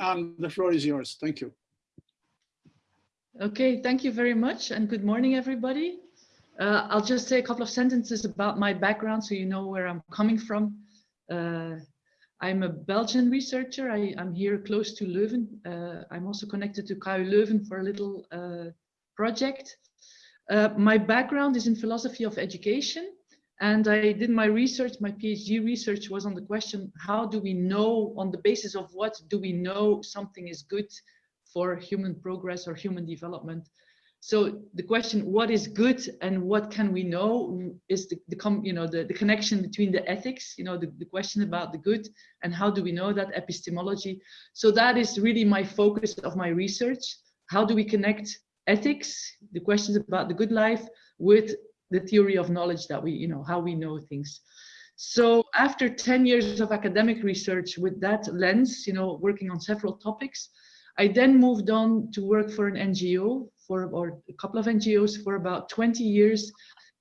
uh, the floor is yours. Thank you. Okay, thank you very much and good morning, everybody. Uh, I'll just say a couple of sentences about my background so you know where I'm coming from. Uh, I'm a Belgian researcher. I, am here close to Leuven. Uh, I'm also connected to KU Leuven for a little uh, project. Uh, my background is in philosophy of education. And I did my research, my PhD research was on the question, how do we know, on the basis of what do we know something is good for human progress or human development? So the question, what is good and what can we know is the, the you know, the, the connection between the ethics, you know, the, the question about the good and how do we know that epistemology. So that is really my focus of my research. How do we connect ethics, the questions about the good life with the theory of knowledge that we, you know, how we know things. So after 10 years of academic research with that lens, you know, working on several topics, I then moved on to work for an NGO for, or a couple of NGOs for about 20 years,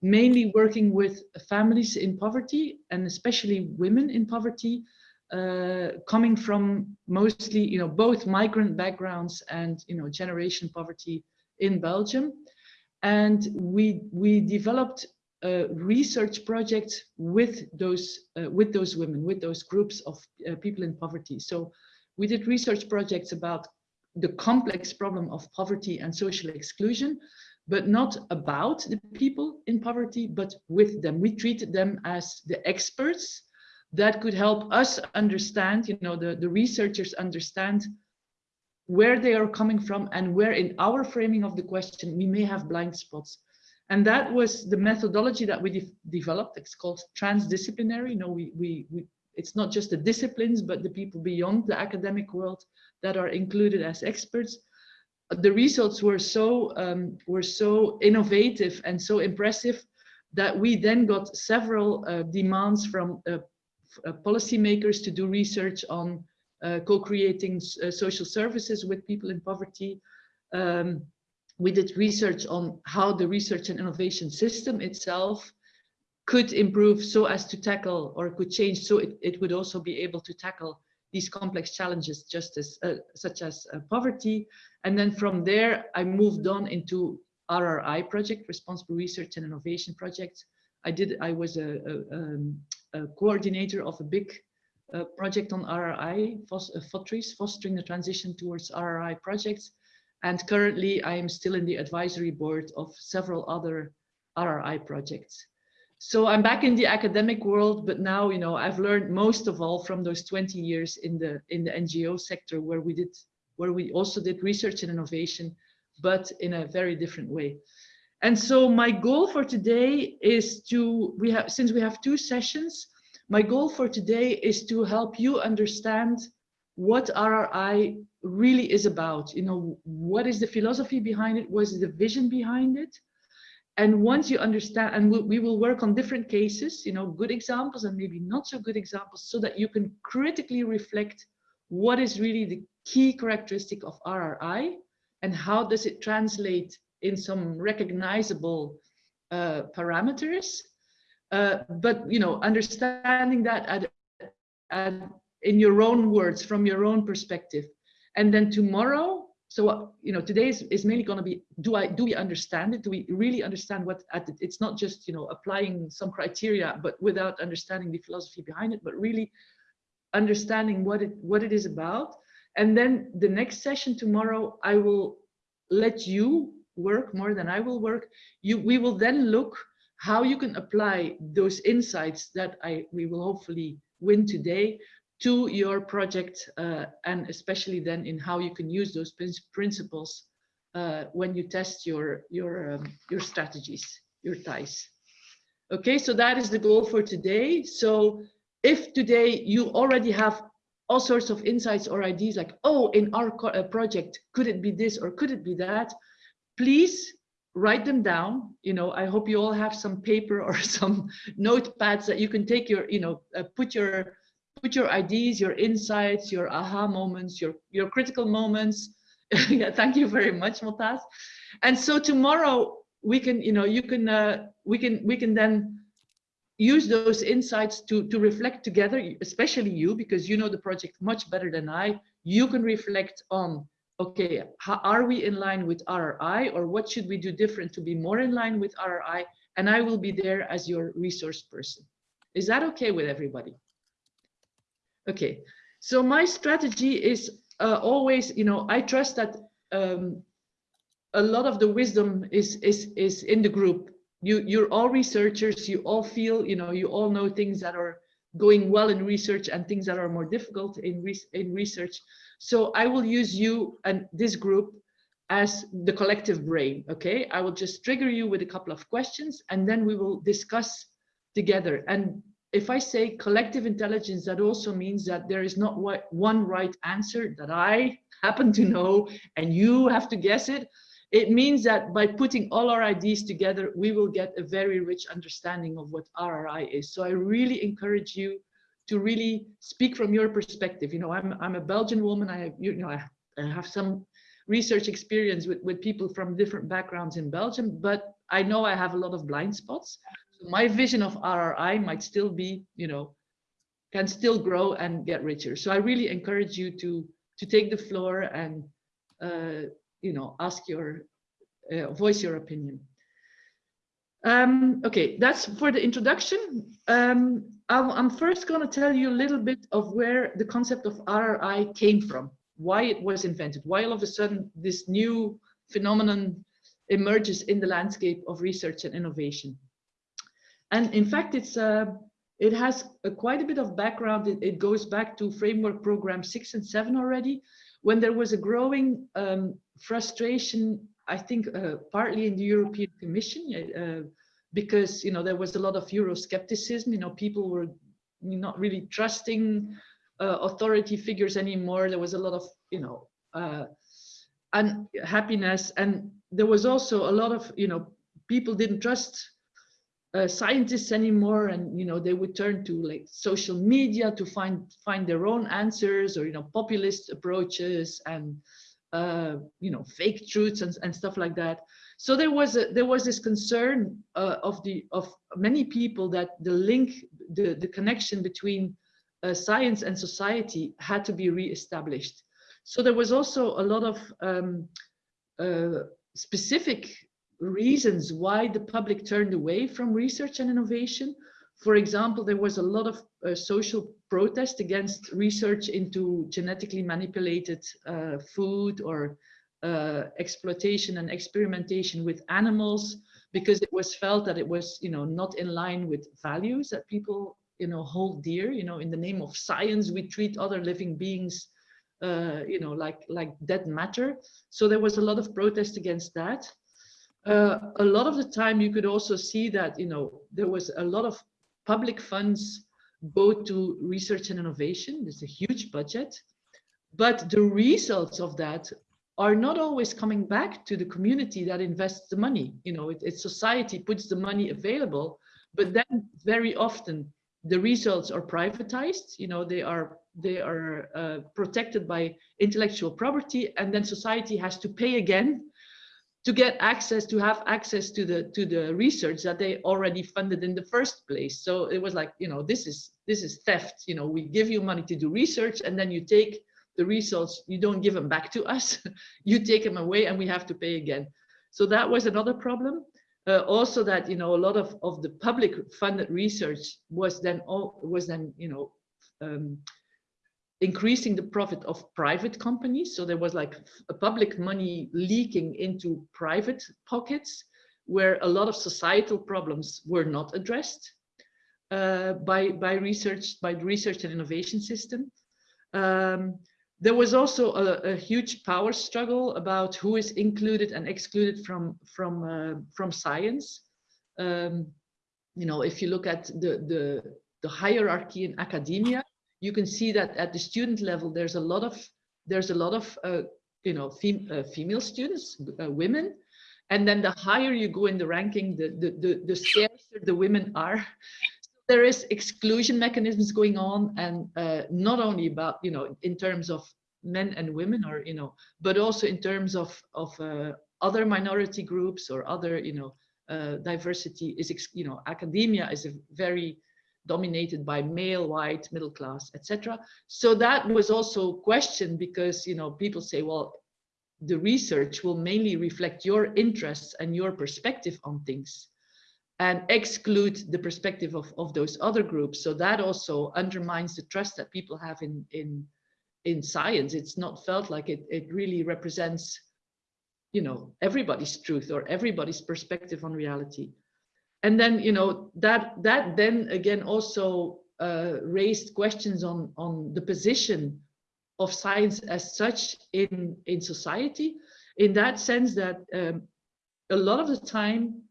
mainly working with families in poverty and especially women in poverty, uh, coming from mostly, you know, both migrant backgrounds and, you know, generation poverty in Belgium and we we developed a research project with those uh, with those women with those groups of uh, people in poverty. So we did research projects about the complex problem of poverty and social exclusion but not about the people in poverty but with them. We treated them as the experts that could help us understand you know the the researchers understand where they are coming from and where in our framing of the question we may have blind spots. And that was the methodology that we de developed. It's called transdisciplinary. You know we, we we it's not just the disciplines but the people beyond the academic world that are included as experts. The results were so um, were so innovative and so impressive that we then got several uh, demands from uh, uh, policymakers to do research on co-creating uh, social services with people in poverty. Um, we did research on how the research and innovation system itself could improve so as to tackle or could change so it, it would also be able to tackle these complex challenges just as uh, such as uh, poverty and then from there i moved on into rri project responsible research and innovation project i did i was a, a, um, a coordinator of a big uh, project on RRI, uh, FoTRRIS, fostering the transition towards RRI projects. And currently I am still in the advisory board of several other RRI projects. So I'm back in the academic world, but now, you know, I've learned most of all from those 20 years in the in the NGO sector where we did, where we also did research and innovation, but in a very different way. And so my goal for today is to, we have, since we have two sessions, my goal for today is to help you understand what RRI really is about. You know, what is the philosophy behind it? What is the vision behind it? And once you understand, and we will work on different cases, you know, good examples and maybe not so good examples, so that you can critically reflect what is really the key characteristic of RRI and how does it translate in some recognizable uh, parameters uh, but you know, understanding that at, at, in your own words, from your own perspective, and then tomorrow. So you know, today is, is mainly going to be: Do I do we understand it? Do we really understand what? At it's not just you know applying some criteria, but without understanding the philosophy behind it, but really understanding what it what it is about. And then the next session tomorrow, I will let you work more than I will work. You we will then look how you can apply those insights that I we will hopefully win today to your project uh, and especially then in how you can use those principles uh, when you test your your um, your strategies your ties. Okay so that is the goal for today. So if today you already have all sorts of insights or ideas like oh in our uh, project could it be this or could it be that? Please write them down you know i hope you all have some paper or some notepads that you can take your you know uh, put your put your ideas your insights your aha moments your your critical moments yeah thank you very much Motaz. and so tomorrow we can you know you can uh, we can we can then use those insights to, to reflect together, especially you, because you know the project much better than I. You can reflect on, okay, how, are we in line with RRI or what should we do different to be more in line with RRI? And I will be there as your resource person. Is that okay with everybody? Okay, so my strategy is uh, always, you know, I trust that um, a lot of the wisdom is is is in the group. You you're all researchers. You all feel, you know, you all know things that are going well in research and things that are more difficult in re in research. So I will use you and this group as the collective brain. Okay, I will just trigger you with a couple of questions and then we will discuss together. And if I say collective intelligence, that also means that there is not one right answer that I happen to know and you have to guess it. It means that by putting all our ideas together, we will get a very rich understanding of what RRI is. So I really encourage you to really speak from your perspective. You know, I'm, I'm a Belgian woman. I have, you know, I have some research experience with, with people from different backgrounds in Belgium, but I know I have a lot of blind spots my vision of RRI might still be, you know, can still grow and get richer. So I really encourage you to to take the floor and uh, you know ask your uh, voice your opinion. Um, okay, that's for the introduction. Um, I'm, first going to tell you a little bit of where the concept of RRI came from, why it was invented, why all of a sudden this new phenomenon emerges in the landscape of research and innovation. And in fact, it's uh, it has a, quite a bit of background. It, it, goes back to framework program six and seven already, when there was a growing um, frustration, I think uh, partly in the European Commission, uh, because you know there was a lot of Euroscepticism. You know, people were not really trusting uh, authority figures anymore. There was a lot of you know uh, unhappiness, and there was also a lot of you know people didn't trust uh, scientists anymore and you know they would turn to like social media to find find their own answers or you know populist approaches and uh, you know fake truths and, and stuff like that so there was a there was this concern uh, of the of many people that the link the the connection between uh, science and society had to be re-established so there was also a lot of um, uh, specific reasons why the public turned away from research and innovation. For example, there was a lot of social protest against research into genetically manipulated uh, food or uh, exploitation and experimentation with animals because it was felt that it was, you know, not in line with values that people, you know, hold dear. You know, in the name of science, we treat other living beings, uh, you know, like like dead matter. So there was a lot of protest against that uh, a lot of the time you could also see that you know there was a lot of public funds go to research and innovation. There's a huge budget. But the results of that are not always coming back to the community that invests the money. You know it, it's society puts the money available but then very often the results are privatized. You know they are they are uh, protected by intellectual property and then society has to pay again to get access to have access to the to the research that they already funded in the first place. So it was like you know this is this is theft. You know we give you money to do research and then you take the results. You don't give them back to us. You take them away and we have to pay again. So that was another problem. Uh, also that you know a lot of of the public funded research was then all was then you know um, increasing the profit of private companies. So there was like a public money leaking into private pockets where a lot of societal problems were not addressed uh, by, by research, by the research and innovation system. Um, there was also a, a, huge power struggle about who is included and excluded from, from, uh, from science. Um, you know, if you look at the, the, the hierarchy in academia, you can see that at the student level, there's a lot of there's a lot of uh, you know fem uh, female students, uh, women, and then the higher you go in the ranking, the the the, the scarcer the women are. there is exclusion mechanisms going on, and uh, not only about you know in terms of men and women, or you know, but also in terms of of uh, other minority groups or other you know uh, diversity is, you know, academia is a very dominated by male, white, middle class, etc. So that was also questioned because, you know, people say, well, the research will mainly reflect your interests and your perspective on things and exclude the perspective of, of those other groups. So that also undermines the trust that people have in, in, in science. It's not felt like it, it really represents, you know, everybody's truth or everybody's perspective on reality and then you know that that then again also uh, raised questions on on the position of science as such in in society in that sense that um, a lot of the time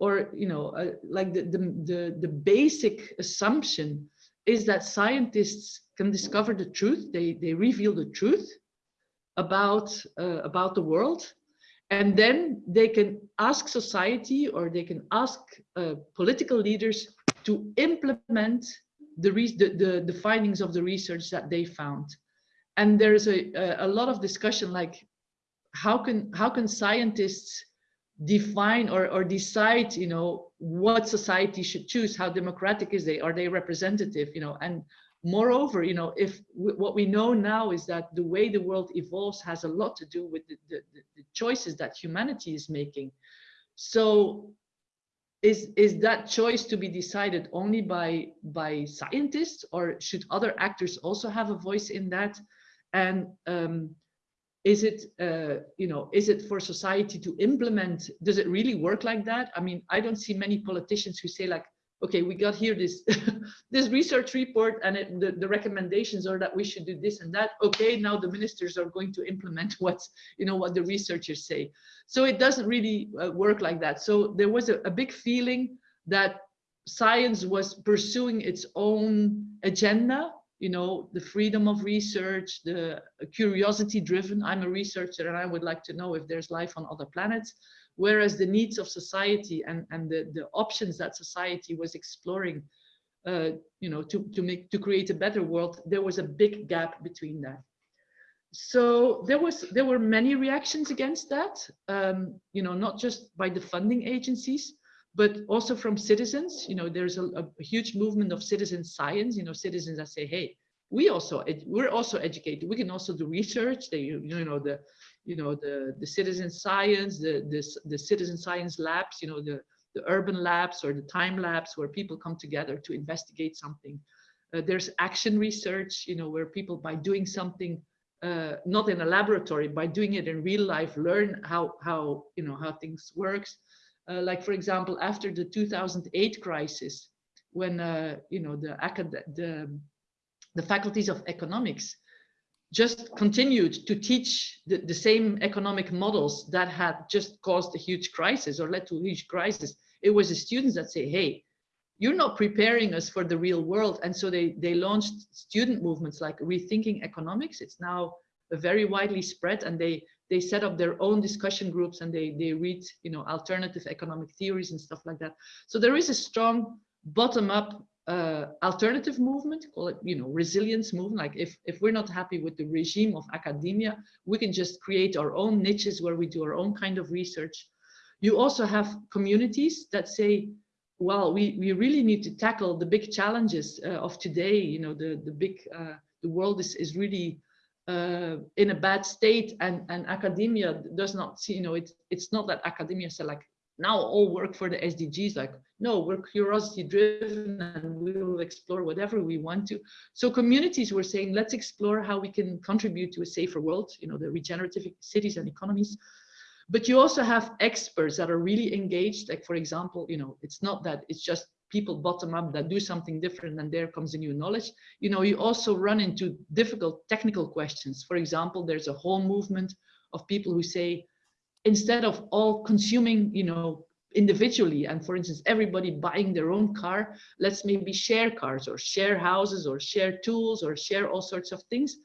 or you know uh, like the, the the the basic assumption is that scientists can discover the truth they they reveal the truth about uh, about the world and then they can ask society or they can ask uh, political leaders to implement the, the, the, the, findings of the research that they found. And there's a, a lot of discussion like, how can, how can scientists define or, or decide, you know, what society should choose, how democratic is they, are they representative, you know, and moreover, you know, if what we know now is that the way the world evolves has a lot to do with the, the, the choices that humanity is making. So is, is that choice to be decided only by, by scientists or should other actors also have a voice in that? And um, is it, uh, you know, is it for society to implement? Does it really work like that? I mean, I don't see many politicians who say like, okay, we got here this this research report and it, the, the recommendations are that we should do this and that. Okay, now the ministers are going to implement what's, you know, what the researchers say. So it doesn't really uh, work like that. So there was a, a big feeling that science was pursuing its own agenda you know, the freedom of research, the curiosity driven. I'm a researcher and I would like to know if there's life on other planets whereas the needs of society and, and the, the options that society was exploring, uh, you know, to, to make to create a better world, there was a big gap between that. So there was there were many reactions against that, um, you know, not just by the funding agencies, but also from citizens. You know, there's a, a huge movement of citizen science. You know, citizens that say, hey, we also we're also educated. We can also do research. They you know the you know, the, the citizen science, the, the, the citizen science labs, you know, the, the urban labs or the time labs where people come together to investigate something. Uh, there's action research, you know, where people by doing something, uh, not in a laboratory, by doing it in real life, learn how, how you know, how things works. Uh, like, for example, after the 2008 crisis, when, uh, you know, the, the, the faculties of economics just continued to teach the, the, same economic models that had just caused a huge crisis or led to a huge crisis. It was the students that say, hey, you're not preparing us for the real world. And so they, they launched student movements like Rethinking Economics. It's now very widely spread and they, they set up their own discussion groups and they, they read, you know, alternative economic theories and stuff like that. So there is a strong bottom up uh, alternative movement, call it, you know, resilience movement. Like if, if we're not happy with the regime of academia, we can just create our own niches where we do our own kind of research. You also have communities that say, well, we, we really need to tackle the big challenges uh, of today. You know, the, the big, uh, the world is, is really uh, in a bad state and, and academia does not see, you know, it's, it's not that academia say like, now all work for the SDGs. Like, no, we're curiosity driven and we will explore whatever we want to. So communities were saying, let's explore how we can contribute to a safer world, you know, the regenerative cities and economies. But you also have experts that are really engaged. Like, for example, you know, it's not that it's just people bottom up that do something different and there comes a new knowledge. You know, you also run into difficult technical questions. For example, there's a whole movement of people who say, instead of all consuming, you know, individually and for instance everybody buying their own car let's maybe share cars or share houses or share tools or share all sorts of things.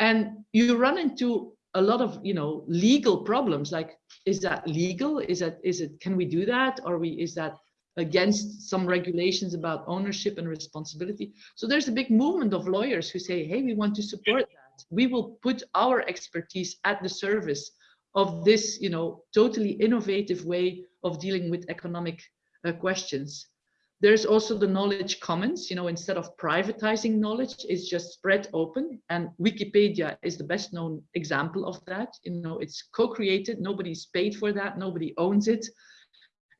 And you run into a lot of you know legal problems like is that legal? Is that is it can we do that? Or we is that against some regulations about ownership and responsibility? So there's a big movement of lawyers who say hey we want to support that. We will put our expertise at the service of this, you know, totally innovative way of dealing with economic uh, questions. There's also the knowledge commons, you know, instead of privatizing knowledge, it's just spread open. And Wikipedia is the best known example of that. You know, it's co-created, nobody's paid for that, nobody owns it.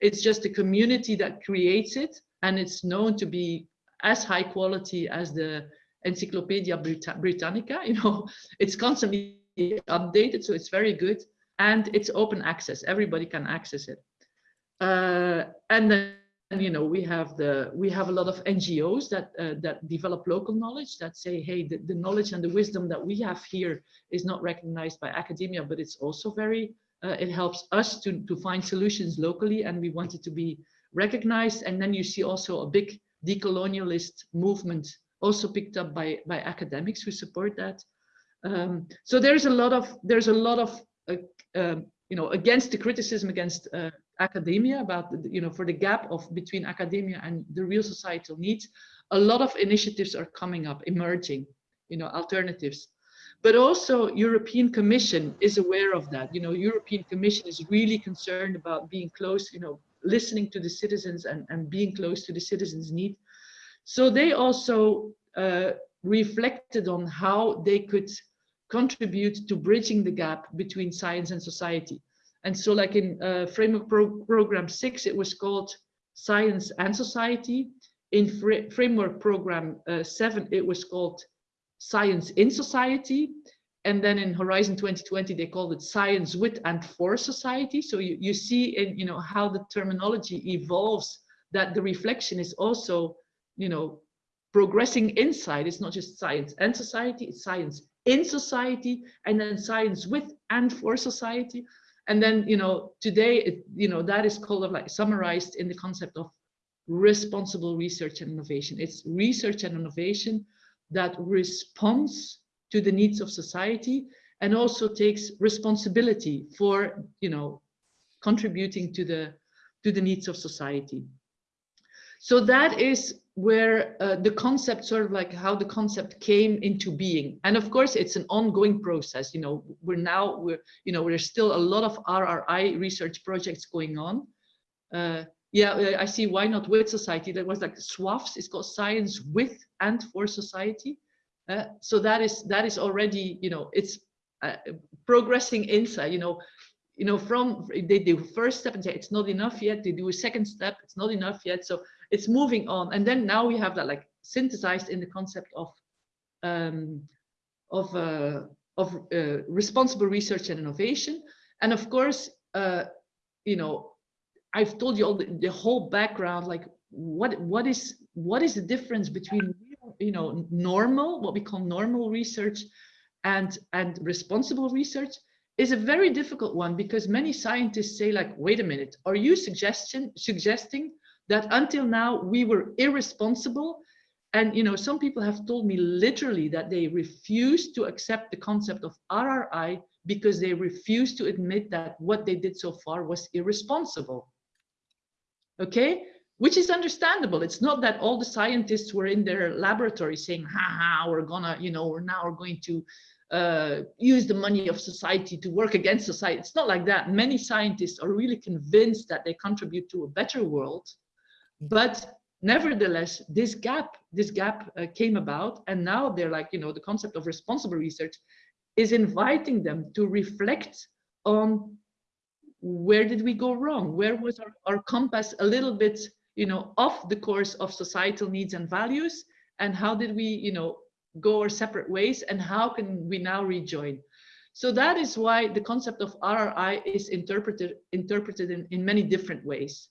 It's just a community that creates it. And it's known to be as high quality as the Encyclopedia Britannica, you know, it's constantly updated, so it's very good. And it's open access, everybody can access it. Uh, and then you know we have the we have a lot of ngos that uh, that develop local knowledge that say hey the, the, knowledge and the wisdom that we have here is not recognized by academia but it's also very uh, it helps us to to find solutions locally and we want it to be recognized. And then you see also a big decolonialist movement also picked up by by academics who support that. Um, so there's a lot of there's a lot of you know against the criticism against uh, academia about you know for the gap of between academia and the real societal needs a lot of initiatives are coming up emerging you know alternatives. But also european commission is aware of that. You know european commission is really concerned about being close you know listening to the citizens and and being close to the citizens need. So they also uh, reflected on how they could contribute to bridging the gap between science and society and so like in uh, framework pro program six, it was called science and society. In fr framework program uh, seven, it was called science in society. And then in Horizon 2020, they called it science with and for society. So you, you see in, you know, how the terminology evolves that the reflection is also, you know, progressing inside. It's not just science and society, it's science in society and then science with and for society. And then you know today it, you know that is called like summarized in the concept of responsible research and innovation. It's research and innovation that responds to the needs of society and also takes responsibility for you know contributing to the to the needs of society. So that is where uh, the concept sort of like how the concept came into being. And of course it's an ongoing process you know we're now we're you know there's still a lot of rri research projects going on. Uh, yeah i see why not with society. There was like SWAFS it's called science with and for society. Uh, so that is that is already you know it's uh, progressing inside you know you know from they do first step and say it's not enough yet. They do a second step it's not enough yet. So it's moving on. And then now we have that like synthesized in the concept of um, of uh, of uh, responsible research and innovation. And of course uh, you know I've told you all the, the whole background like what what is what is the difference between you know normal what we call normal research and and responsible research is a very difficult one because many scientists say like wait a minute are you suggestion suggesting that until now we were irresponsible. And you know some people have told me literally that they refuse to accept the concept of RRI because they refuse to admit that what they did so far was irresponsible. Okay? Which is understandable. It's not that all the scientists were in their laboratory saying ha ha we're gonna you know we're now we're going to uh, use the money of society to work against society. It's not like that. Many scientists are really convinced that they contribute to a better world but nevertheless, this gap, this gap uh, came about, and now they're like, you know, the concept of responsible research is inviting them to reflect on where did we go wrong? Where was our, our compass a little bit, you know, off the course of societal needs and values? And how did we, you know, go our separate ways? And how can we now rejoin? So that is why the concept of RRI is interpreted interpreted in, in many different ways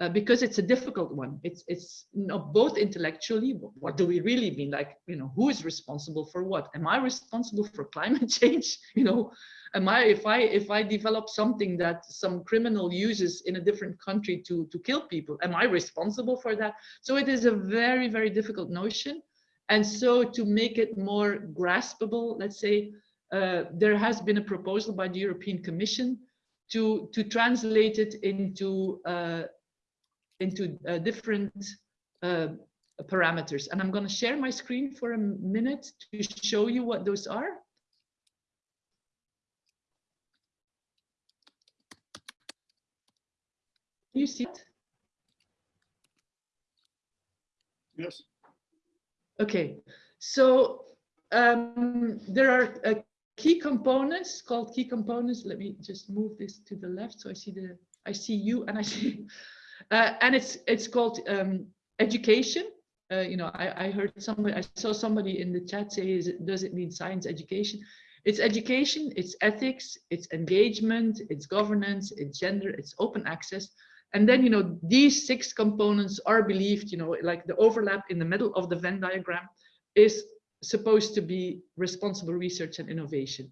uh, because it's a difficult one. It's it's both intellectually, what do we really mean? Like, you know, who is responsible for what? Am I responsible for climate change? You know, am I if I if I develop something that some criminal uses in a different country to to kill people, am I responsible for that? So it is a very very difficult notion, and so to make it more graspable, let's say, uh, there has been a proposal by the European Commission to to translate it into uh, into uh, different uh, parameters. And I'm going to share my screen for a minute to show you what those are. you see it? Yes. Okay, so um, there are uh, key components called key components. Let me just move this to the left so I see the I see you and I see uh, and it's it's called um, education. Uh, you know, I, I heard somebody I saw somebody in the chat say, is it, does it mean science education? It's education, it's ethics, it's engagement, it's governance, it's gender, it's open access. And then, you know, these six components are believed, you know, like the overlap in the middle of the Venn diagram is supposed to be responsible research and innovation.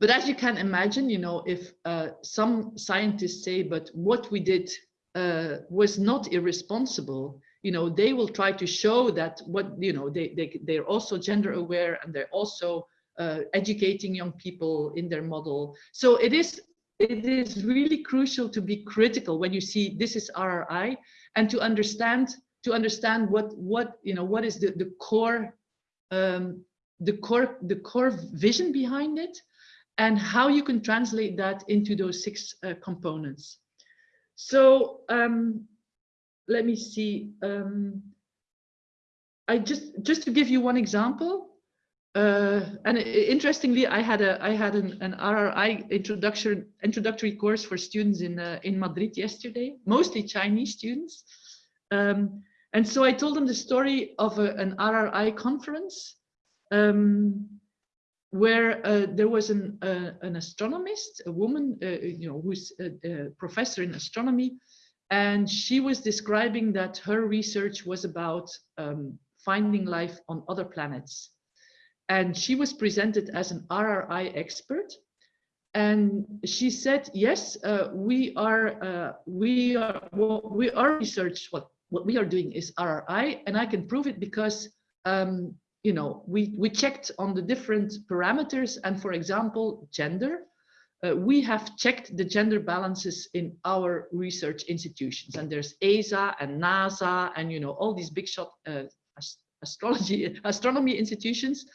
But as you can imagine, you know, if uh, some scientists say, but what we did uh, was not irresponsible, you know, they will try to show that what, you know, they, they, they're also gender aware and they're also uh, educating young people in their model. So it is it is really crucial to be critical when you see this is RRI and to understand to understand what what you know what is the the core um, the core the core vision behind it and how you can translate that into those six uh, components. So um, let me see. Um, I just just to give you one example. Uh, and interestingly, I had a I had an, an RRI introduction introductory course for students in uh, in Madrid yesterday, mostly Chinese students. Um, and so I told them the story of a, an RRI conference um, where uh, there was an uh, an astronomist, a woman, uh, you know, who's a, a professor in astronomy, and she was describing that her research was about um, finding life on other planets and she was presented as an RRI expert. And she said, yes, uh, we are, uh, we are, well, we are research, what, what we are doing is RRI, and I can prove it because, um, you know, we, we checked on the different parameters, and for example, gender, uh, we have checked the gender balances in our research institutions, and there's ESA and NASA, and, you know, all these big shot uh, astrology, astronomy institutions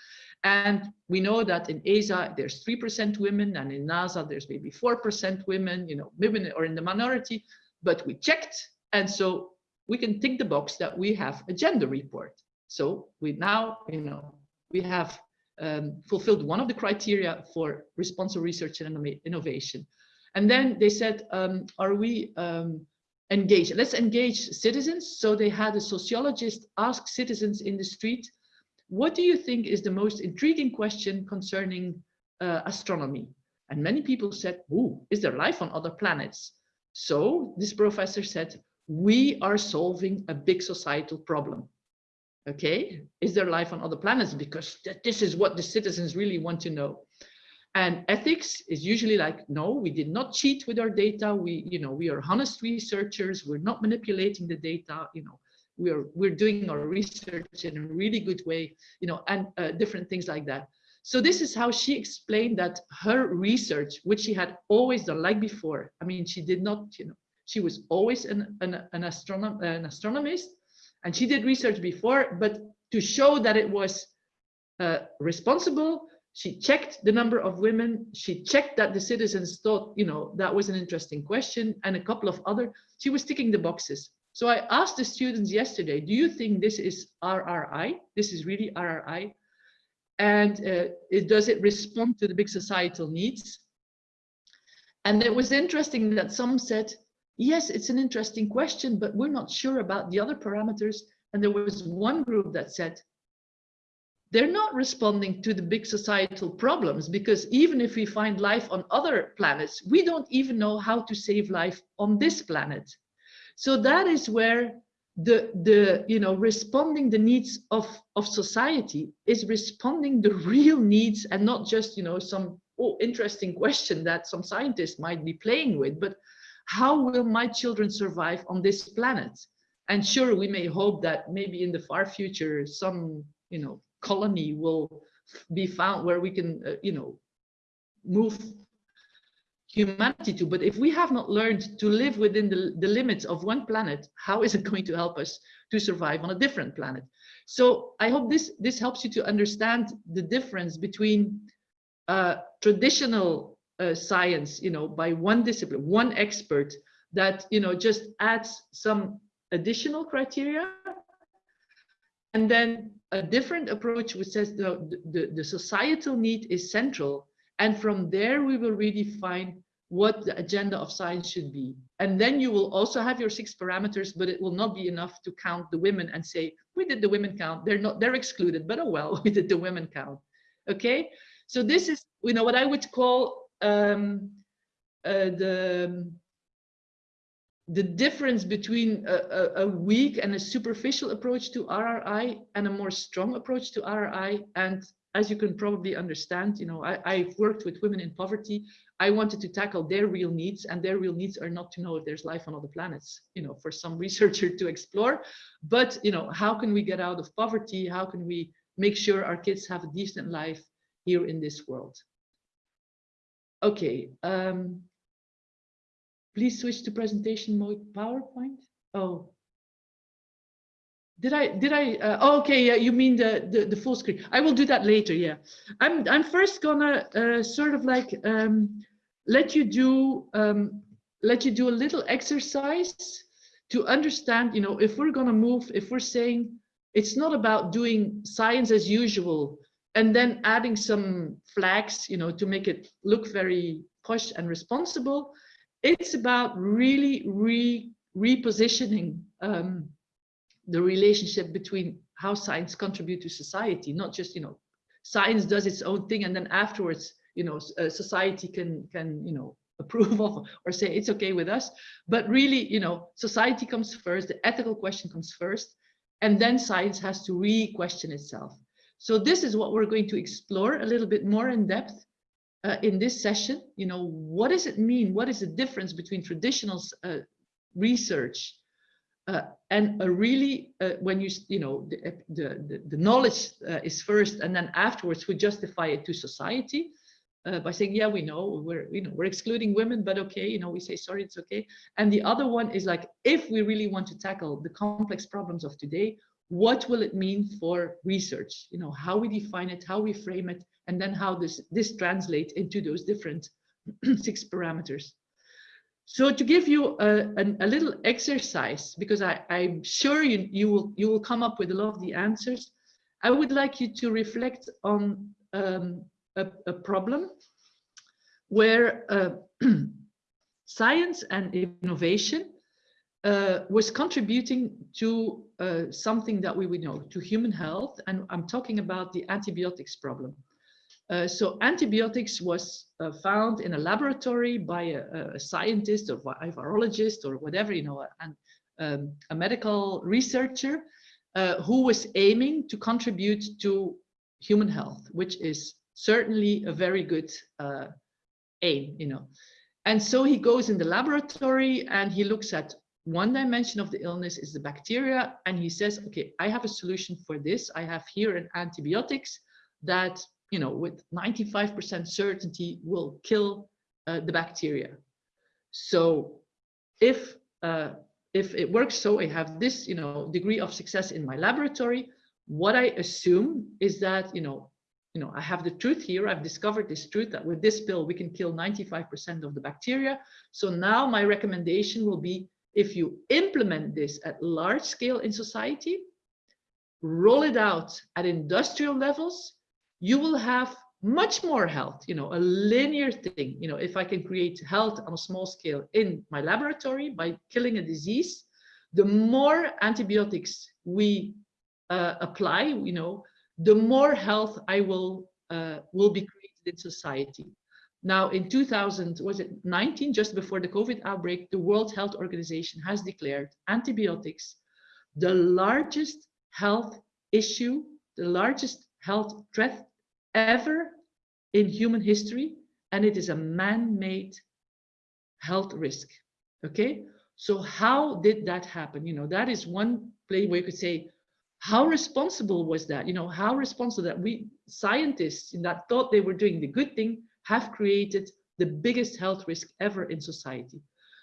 and we know that in ESA, there's 3% women, and in NASA, there's maybe 4% women, you know, women are in the minority, but we checked. And so we can tick the box that we have a gender report. So we now, you know, we have um, fulfilled one of the criteria for responsible research and innovation. And then they said, um, are we um, engaged? Let's engage citizens. So they had a sociologist ask citizens in the street, what do you think is the most intriguing question concerning uh, astronomy? And many people said, oh, is there life on other planets? So this professor said, we are solving a big societal problem. Okay, is there life on other planets? Because th this is what the citizens really want to know. And ethics is usually like, no, we did not cheat with our data. We, you know, we are honest researchers. We're not manipulating the data. You know, we're we're doing our research in a really good way you know and uh, different things like that so this is how she explained that her research which she had always done like before i mean she did not you know she was always an an, an astronom an astronomist and she did research before but to show that it was uh, responsible she checked the number of women she checked that the citizens thought you know that was an interesting question and a couple of other she was ticking the boxes so I asked the students yesterday, do you think this is RRI? This is really RRI? And uh, it, does it respond to the big societal needs? And it was interesting that some said, yes, it's an interesting question, but we're not sure about the other parameters. And there was one group that said, they're not responding to the big societal problems because even if we find life on other planets, we don't even know how to save life on this planet. So that is where the, the you know, responding the needs of, of society is responding the real needs and not just, you know, some oh, interesting question that some scientists might be playing with, but how will my children survive on this planet? And sure, we may hope that maybe in the far future, some, you know, colony will be found where we can, uh, you know, move humanity to. But if we have not learned to live within the, the limits of one planet, how is it going to help us to survive on a different planet? So I hope this, this helps you to understand the difference between uh, traditional uh, science, you know, by one discipline, one expert, that you know just adds some additional criteria. And then a different approach which says the, the, the societal need is central. And from there we will redefine what the agenda of science should be. And then you will also have your six parameters but it will not be enough to count the women and say we did the women count. They're not they're excluded but oh well we did the women count. Okay? So this is you know what i would call um uh, the the difference between a, a, a, weak and a superficial approach to RRI and a more strong approach to RRI. And as you can probably understand, you know, I, I've worked with women in poverty. I wanted to tackle their real needs and their real needs are not to know if there's life on other planets, you know, for some researcher to explore, but, you know, how can we get out of poverty? How can we make sure our kids have a decent life here in this world? Okay, um, Please switch to presentation mode PowerPoint. Oh, did I did I? Uh, oh, okay, yeah, you mean the, the the full screen? I will do that later. Yeah, I'm I'm first gonna uh, sort of like um, let you do um, let you do a little exercise to understand. You know, if we're gonna move, if we're saying it's not about doing science as usual and then adding some flags, you know, to make it look very posh and responsible it's about really re repositioning um, the relationship between how science contribute to society, not just, you know, science does its own thing and then afterwards, you know, uh, society can, can, you know, approve of or say it's okay with us. But really, you know, society comes first, the ethical question comes first, and then science has to re-question itself. So this is what we're going to explore a little bit more in depth uh, in this session, you know, what does it mean? What is the difference between traditional uh, research uh, and a really, uh, when you, you know, the, the, the knowledge uh, is first and then afterwards we justify it to society uh, by saying, yeah, we know we're, you know, we're excluding women, but okay, you know, we say, sorry, it's okay. And the other one is like, if we really want to tackle the complex problems of today, what will it mean for research? You know, how we define it, how we frame it, and then how this, this translates into those different six parameters. So to give you a, a, a little exercise, because I, I'm sure you, you, will, you will come up with a lot of the answers, I would like you to reflect on um, a, a, problem where uh, science and innovation uh, was contributing to uh, something that we would know, to human health. And I'm talking about the antibiotics problem. Uh, so antibiotics was uh, found in a laboratory by a, a, scientist or a virologist or whatever, you know, and um, a medical researcher uh, who was aiming to contribute to human health, which is certainly a very good uh, aim, you know. And so he goes in the laboratory and he looks at one dimension of the illness is the bacteria. And he says, okay, I have a solution for this. I have here an antibiotics that you know, with 95% certainty will kill uh, the bacteria. So if uh, if it works so I have this, you know, degree of success in my laboratory, what I assume is that, you know, you know, I have the truth here. I've discovered this truth that with this pill, we can kill 95% of the bacteria. So now my recommendation will be if you implement this at large scale in society, roll it out at industrial levels, you will have much more health, you know, a linear thing. You know, if I can create health on a small scale in my laboratory by killing a disease, the more antibiotics we uh, apply, you know, the more health I will uh, will be created in society. Now, in 2000, was it 19, just before the COVID outbreak, the World Health Organization has declared antibiotics the largest health issue, the largest health threat ever in human history, and it is a man-made health risk. Okay, so how did that happen? You know, that is one play where you could say, how responsible was that? You know, how responsible that we scientists that thought they were doing the good thing have created the biggest health risk ever in society.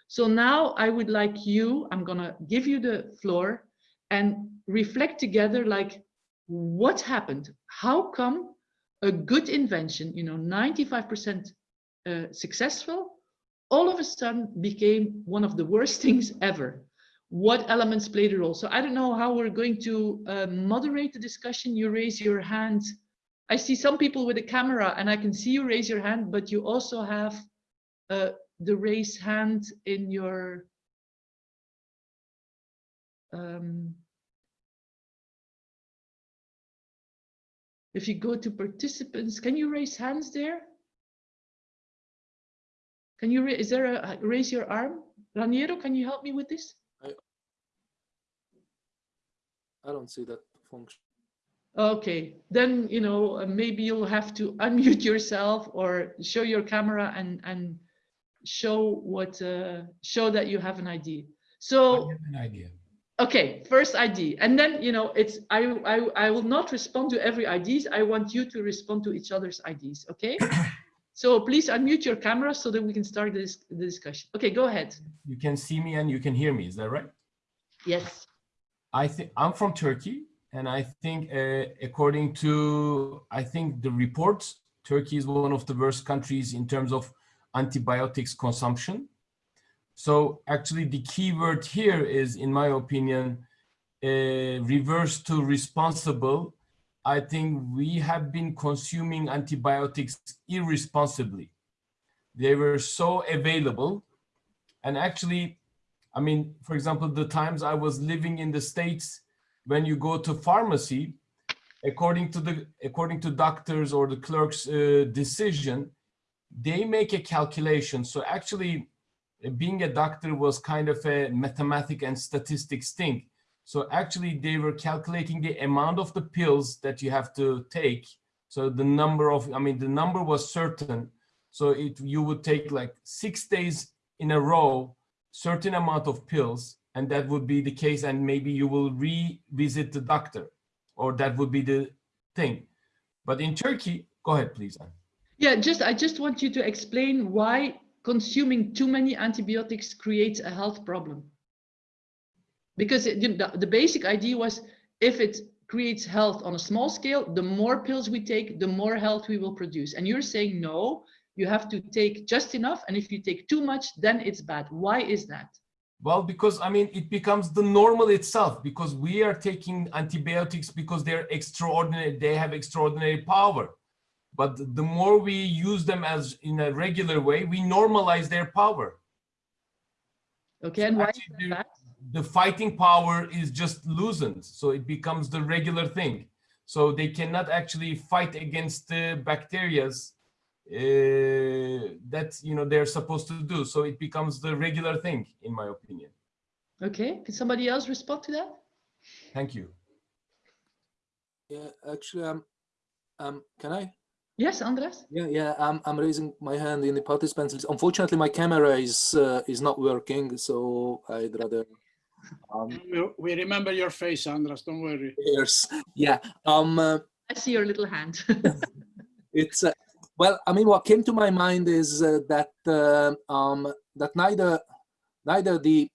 So now I would like you, I'm gonna give you the floor and reflect together like what happened? How come a good invention, you know, 95% uh, successful, all of a sudden became one of the worst things ever. What elements played a role? So I don't know how we're going to uh, moderate the discussion. You raise your hand. I see some people with a camera and I can see you raise your hand, but you also have uh, the raise hand in your um, if you go to participants, can you raise hands there? Can you, is there a, raise your arm? Raniero, can you help me with this? I don't see that function. Okay, then, you know, maybe you'll have to unmute yourself or show your camera and, and show what, uh, show that you have an ID. So, an idea. okay, first ID. And then, you know, it's, I, I, I will not respond to every IDs. I want you to respond to each other's IDs, okay? So please unmute your camera so that we can start this the discussion. Okay, go ahead. You can see me and you can hear me, is that right? Yes. I think I'm from Turkey and I think uh, according to, I think the reports, Turkey is one of the worst countries in terms of antibiotics consumption. So actually the key word here is, in my opinion, uh, reverse to responsible I think we have been consuming antibiotics irresponsibly. They were so available. And actually, I mean, for example, the times I was living in the States, when you go to pharmacy, according to the according to doctors or the clerk's uh, decision, they make a calculation. So actually, being a doctor was kind of a mathematics and statistics thing so actually they were calculating the amount of the pills that you have to take. So the number of, I mean, the number was certain. So it you would take like six days in a row, certain amount of pills, and that would be the case. And maybe you will revisit the doctor or that would be the thing. But in Turkey, go ahead, please. Anne. Yeah, just I just want you to explain why consuming too many antibiotics creates a health problem because it, the, the basic idea was if it creates health on a small scale, the more pills we take, the more health we will produce. And you're saying, no, you have to take just enough. And if you take too much, then it's bad. Why is that? Well, because I mean, it becomes the normal itself because we are taking antibiotics because they're extraordinary, they have extraordinary power. But the more we use them as in a regular way, we normalize their power. Okay, and why is that the fighting power is just loosened. So it becomes the regular thing. So they cannot actually fight against the bacterias that you know they're supposed to do. So it becomes the regular thing, in my opinion. Okay, can somebody else respond to that? Thank you. Yeah, actually, um, um, can I? Yes, Andres. Yeah, yeah, I'm I'm raising my hand in the participants. list. Unfortunately, my camera is uh, is not working, so I'd rather um, we, we remember your face, Andras. Don't worry. Yes. Yeah. Um. Uh, I see your little hand. it's uh, well. I mean, what came to my mind is uh, that uh, um that neither neither the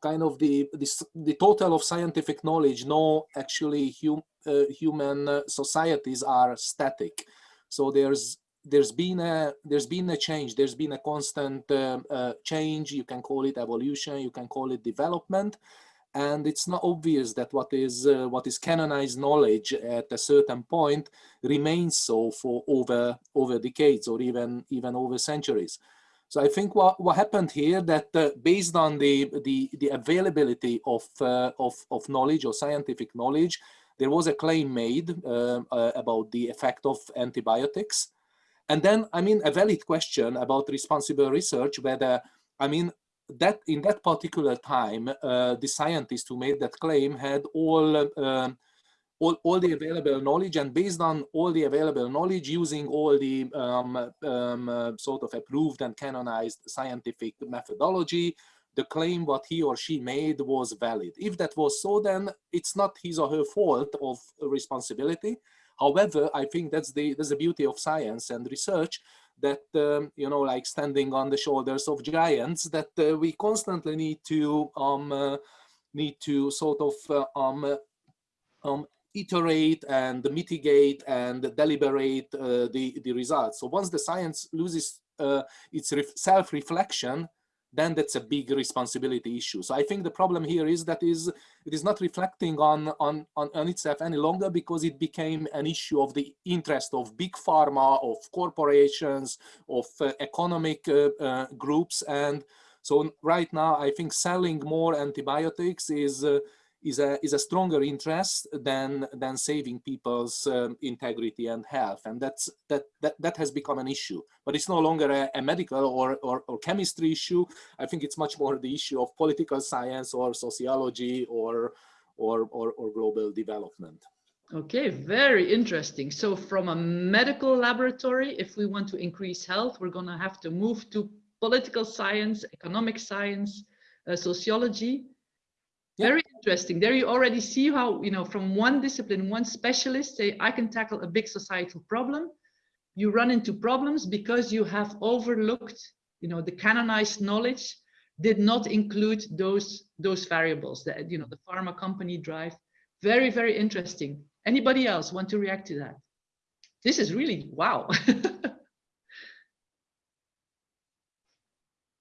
kind of the the, the total of scientific knowledge nor actually hum, uh, human uh, societies are static. So there's there's been a there's been a change there's been a constant uh, uh, change you can call it evolution you can call it development and it's not obvious that what is uh, what is canonized knowledge at a certain point remains so for over over decades or even even over centuries so I think what, what happened here that uh, based on the, the, the availability of, uh, of, of knowledge or scientific knowledge, there was a claim made uh, uh about the effect of antibiotics. And then, I mean, a valid question about responsible research, whether, I mean, that in that particular time, uh, the scientists who made that claim had all, uh, all, all the available knowledge and based on all the available knowledge using all the um, um, uh, sort of approved and canonized scientific methodology, the claim what he or she made was valid. If that was so, then it's not his or her fault of responsibility. However, I think that's the that's the beauty of science and research that um, you know like standing on the shoulders of giants that uh, we constantly need to um, uh, need to sort of uh, um, uh, um, iterate and mitigate and deliberate uh, the the results. So once the science loses its self-reflection, then that's a big responsibility issue. So I think the problem here is that is it is not reflecting on, on, on, on itself any longer because it became an issue of the interest of big pharma, of corporations, of uh, economic uh, uh, groups. And so right now, I think selling more antibiotics is uh, is a is a stronger interest than than saving people's um, integrity and health and that's that that that has become an issue but it's no longer a, a medical or, or, or chemistry issue i think it's much more the issue of political science or sociology or or or, or global development Okay, very interesting. So from a medical laboratory, if we want to increase health, we're going to have to move to political science, economic science, uh, sociology. Very interesting. There you already see how, you know, from one discipline, one specialist say, I can tackle a big societal problem. You run into problems because you have overlooked, you know, the canonized knowledge did not include those, those variables that, you know, the pharma company drive. Very, very interesting. Anybody else want to react to that? This is really, wow.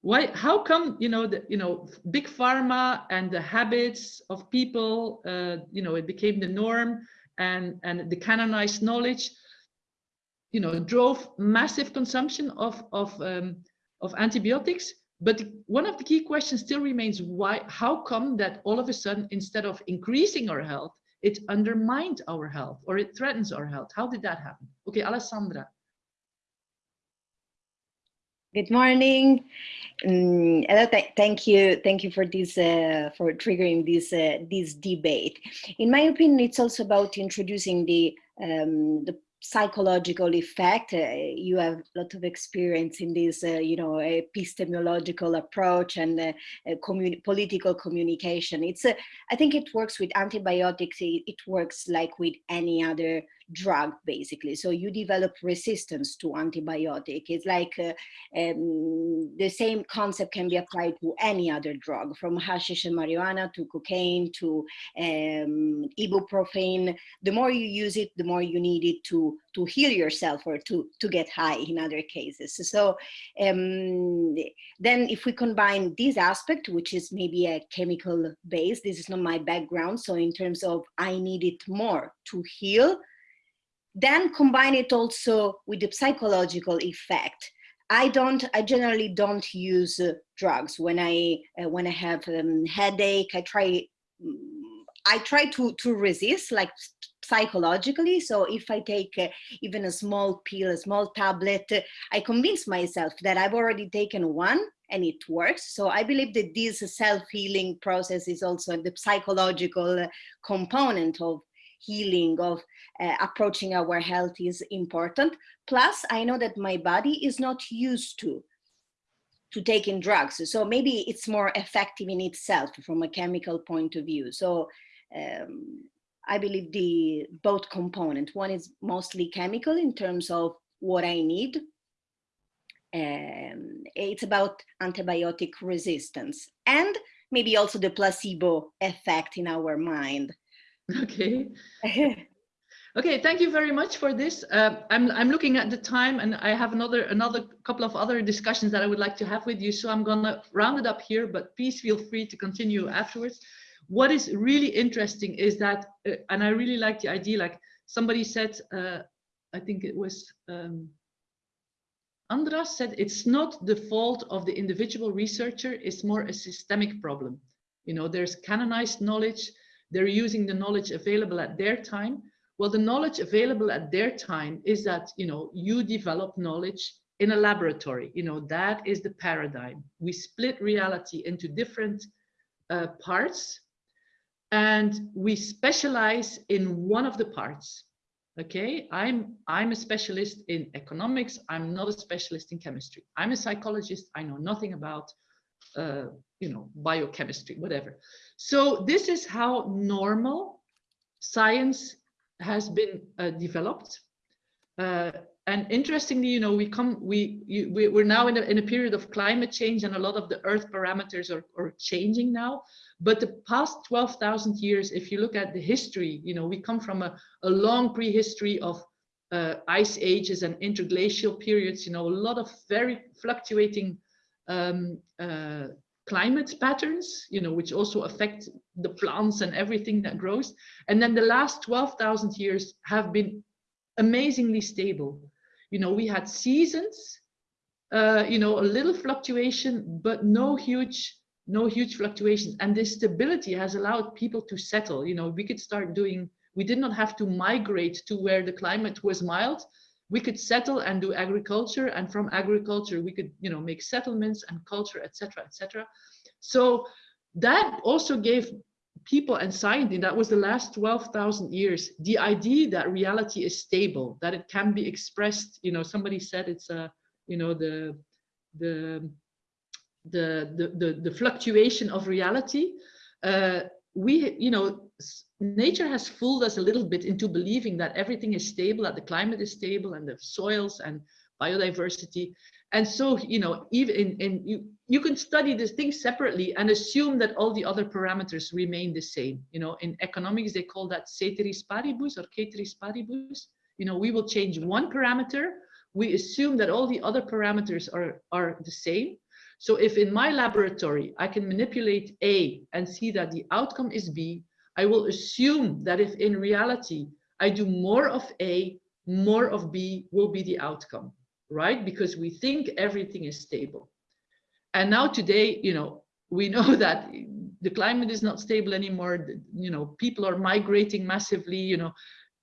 why how come you know the you know big pharma and the habits of people uh, you know it became the norm and and the canonized knowledge you know drove massive consumption of of um, of antibiotics? But one of the key questions still remains why how come that all of a sudden instead of increasing our health it undermined our health or it threatens our health? How did that happen? Okay alessandra Good morning. Um, th thank you, thank you for this uh, for triggering this uh, this debate. In my opinion, it's also about introducing the um, the psychological effect. Uh, you have a lot of experience in this, uh, you know, epistemological approach and uh, communi political communication. It's, uh, I think it works with antibiotics. It, it, works like with any other drug, basically. So you develop resistance to antibiotic. It's like uh, um, the same concept can be applied to any other drug, from hashish and marijuana to cocaine to um, ibuprofen. The more you use it, the more you need it to to heal yourself or to to get high in other cases. So um, then, if we combine this aspect, which is maybe a chemical base, this is not my background. So in terms of I need it more to heal then combine it also with the psychological effect. I don't, I generally don't use uh, drugs when I, uh, when I have um, headache, I try, I try to, to resist like psychologically. So if I take uh, even a small pill, a small tablet, uh, I convince myself that I've already taken one and it works. So I believe that this self-healing process is also the psychological uh, component of healing, of uh, approaching our health is important. Plus, I know that my body is not used to to taking drugs. So maybe it's more effective in itself from a chemical point of view. So um, I believe the both component. One is mostly chemical in terms of what I need. Um, it's about antibiotic resistance and maybe also the placebo effect in our mind. Okay. Okay, thank you very much for this. Uh, I'm, I'm looking at the time and I have another another couple of other discussions that I would like to have with you. So I'm gonna round it up here, but please feel free to continue afterwards. What is really interesting is that, uh, and I really like the idea, like somebody said, uh, I think it was um, Andras said, it's not the fault of the individual researcher, it's more a systemic problem. You know, there's canonized knowledge, they're using the knowledge available at their time, well, the knowledge available at their time is that, you know, you develop knowledge in a laboratory. You know, that is the paradigm. We split reality into different uh, parts and we specialize in one of the parts. Okay, I'm, I'm a specialist in economics. I'm not a specialist in chemistry. I'm a psychologist. I know nothing about, uh, you know, biochemistry, whatever. So this is how normal science has been uh, developed. Uh, and interestingly, you know, we come, we, you, we we're now in a, in a period of climate change and a lot of the earth parameters are, are changing now. But the past 12,000 years, if you look at the history, you know, we come from a, a long prehistory of uh, ice ages and interglacial periods, you know, a lot of very fluctuating um, uh, climate patterns, you know, which also affect the plants and everything that grows. And then the last 12,000 years have been amazingly stable. You know, we had seasons, uh, you know, a little fluctuation, but no huge, no huge fluctuations. And this stability has allowed people to settle. You know, we could start doing, we did not have to migrate to where the climate was mild. We could settle and do agriculture, and from agriculture we could, you know, make settlements and culture, etc., etc. So that also gave people and scientists, that was the last 12,000 years, the idea that reality is stable, that it can be expressed, you know, somebody said it's a, you know, the, the, the, the, the, the fluctuation of reality. Uh, we, you know, nature has fooled us a little bit into believing that everything is stable, that the climate is stable and the soils and biodiversity. And so, you know, even in, in you, you can study these things separately and assume that all the other parameters remain the same. You know, in economics, they call that ceteris paribus or ceteris paribus. You know, we will change one parameter. We assume that all the other parameters are, are the same. So if in my laboratory, I can manipulate A and see that the outcome is B, I will assume that if in reality, I do more of A, more of B will be the outcome, right? Because we think everything is stable. And now today, you know, we know that the climate is not stable anymore. You know, people are migrating massively, you know,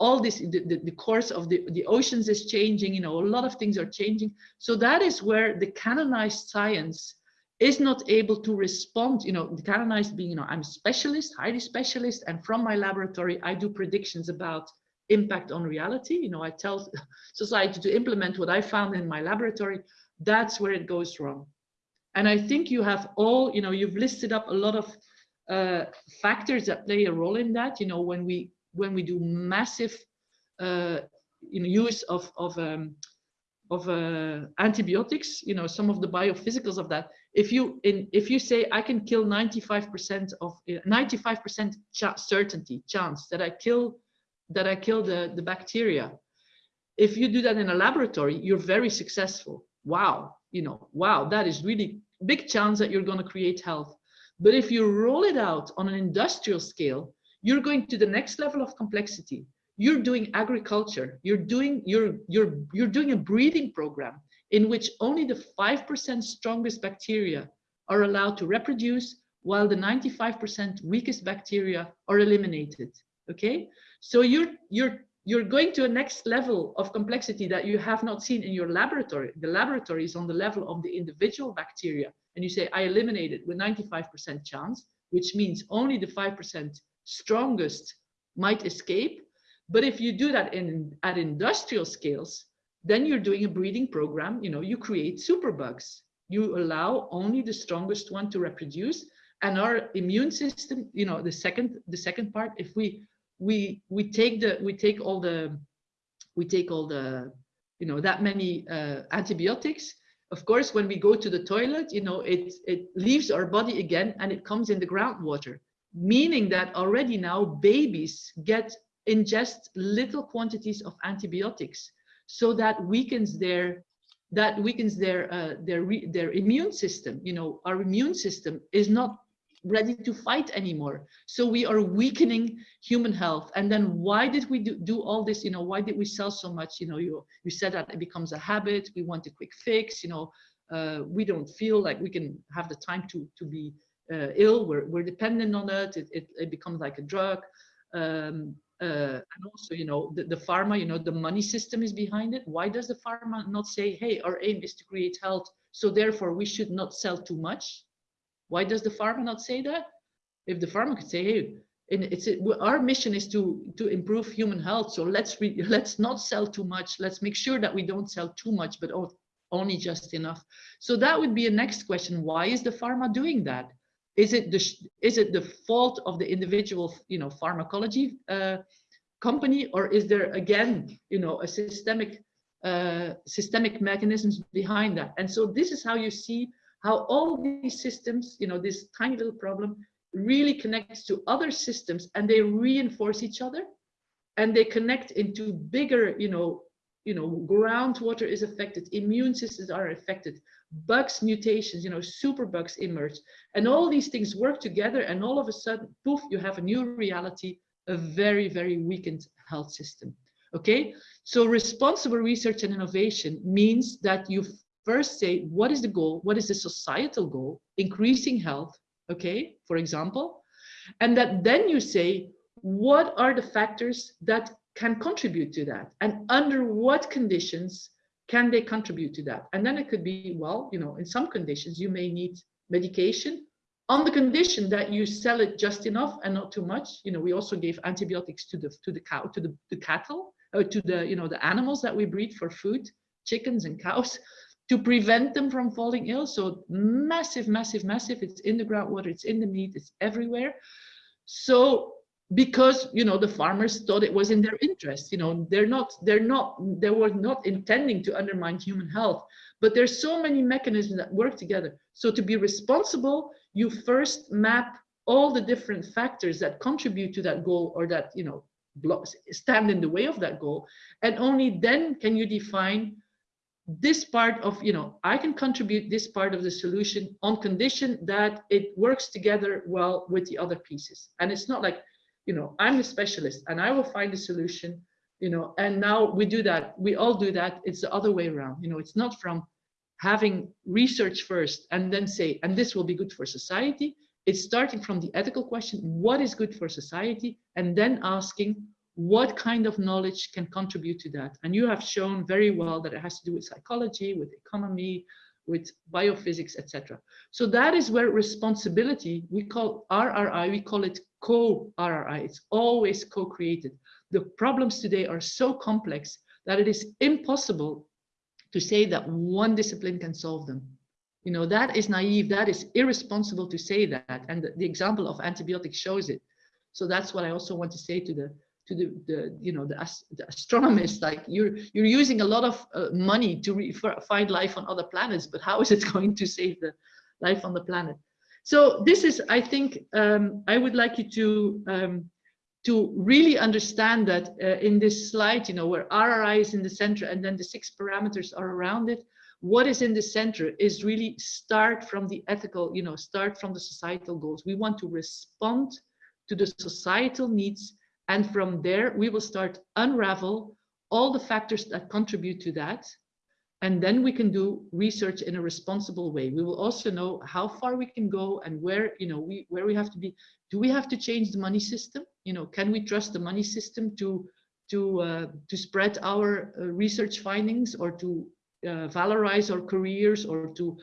all this, the, the, course of the, the oceans is changing, you know, a lot of things are changing. So that is where the canonized science is not able to respond, you know, the canonized being, you know, I'm a specialist, highly specialist, and from my laboratory, I do predictions about impact on reality. You know, I tell society to implement what I found in my laboratory. That's where it goes wrong. And I think you have all, you know, you've listed up a lot of uh, factors that play a role in that. You know, when we when we do massive uh, use of of um, of uh, antibiotics, you know, some of the biophysicals of that. If you in if you say I can kill 95% of 95% uh, ch certainty chance that I kill that I kill the the bacteria, if you do that in a laboratory, you're very successful. Wow, you know, wow, that is really big chance that you're going to create health. But if you roll it out on an industrial scale, you're going to the next level of complexity. You're doing agriculture. You're doing you're you're you're doing a breeding program in which only the 5% strongest bacteria are allowed to reproduce while the 95% weakest bacteria are eliminated. Okay? So you're you're you're going to a next level of complexity that you have not seen in your laboratory. The laboratory is on the level of the individual bacteria. And you say, I eliminate it with 95% chance, which means only the 5% strongest might escape. But if you do that in at industrial scales, then you're doing a breeding program. You know, you create superbugs. You allow only the strongest one to reproduce. And our immune system, you know, the second the second part, if we we we take the we take all the we take all the you know that many uh, antibiotics of course when we go to the toilet you know it it leaves our body again and it comes in the groundwater meaning that already now babies get ingest little quantities of antibiotics so that weakens their that weakens their uh, their their immune system you know our immune system is not ready to fight anymore. So we are weakening human health. And then why did we do, do all this? You know, why did we sell so much? You know, you, you said that it becomes a habit. We want a quick fix. You know, uh, we don't feel like we can have the time to, to be uh, ill. We're, we're dependent on it. It, it, it becomes like a drug. Um, uh, and also, you know, the, the pharma, you know, the money system is behind it. Why does the pharma not say, hey, our aim is to create health, so therefore we should not sell too much? Why does the pharma not say that? If the pharma could say, hey, and it's our mission is to to improve human health, so let's re, let's not sell too much. Let's make sure that we don't sell too much, but only just enough. So that would be a next question. Why is the pharma doing that? Is it the is it the fault of the individual, you know, pharmacology uh, company, or is there again, you know, a systemic uh, systemic mechanisms behind that? And so this is how you see how all these systems, you know, this tiny little problem really connects to other systems and they reinforce each other and they connect into bigger, you know, you know, groundwater is affected, immune systems are affected, bugs, mutations, you know, superbugs emerge, and all these things work together, and all of a sudden, poof, you have a new reality, a very, very weakened health system. Okay, so responsible research and innovation means that you first say, what is the goal? What is the societal goal? Increasing health, okay, for example, and that then you say, what are the factors that can contribute to that? And under what conditions can they contribute to that? And then it could be, well, you know, in some conditions, you may need medication on the condition that you sell it just enough and not too much. You know, we also gave antibiotics to the to the cow, to the, the cattle, or to the, you know, the animals that we breed for food, chickens and cows to prevent them from falling ill. So massive, massive, massive. It's in the groundwater, it's in the meat, it's everywhere. So because you know the farmers thought it was in their interest, you know, they're not, they're not, they were not intending to undermine human health. But there's so many mechanisms that work together. So to be responsible, you first map all the different factors that contribute to that goal or that you know blocks stand in the way of that goal and only then can you define this part of you know i can contribute this part of the solution on condition that it works together well with the other pieces and it's not like you know i'm a specialist and i will find a solution you know and now we do that we all do that it's the other way around you know it's not from having research first and then say and this will be good for society it's starting from the ethical question what is good for society and then asking what kind of knowledge can contribute to that? And you have shown very well that it has to do with psychology, with economy, with biophysics, etc. So that is where responsibility, we call RRI, we call it co-RRI. It's always co-created. The problems today are so complex that it is impossible to say that one discipline can solve them. You know, that is naive, that is irresponsible to say that. And the, the example of antibiotics shows it. So that's what I also want to say to the to the, the you know the, the astronomers like you're you're using a lot of uh, money to find life on other planets but how is it going to save the life on the planet so this is i think um, i would like you to um, to really understand that uh, in this slide you know where rri is in the center and then the six parameters are around it what is in the center is really start from the ethical you know start from the societal goals we want to respond to the societal needs and from there, we will start unravel all the factors that contribute to that. And then we can do research in a responsible way. We will also know how far we can go and where, you know, we where we have to be. Do we have to change the money system? You know, can we trust the money system to to uh, to spread our uh, research findings or to uh, valorize our careers or to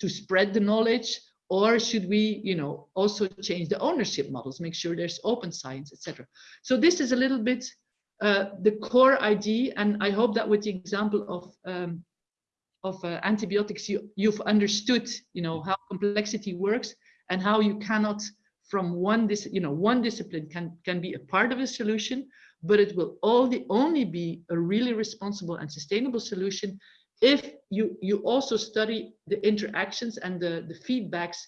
to spread the knowledge or should we you know also change the ownership models make sure there's open science etc so this is a little bit uh, the core idea and i hope that with the example of um, of uh, antibiotics you you've understood you know how complexity works and how you cannot from one this you know one discipline can can be a part of a solution but it will only only be a really responsible and sustainable solution if you you also study the interactions and the the feedbacks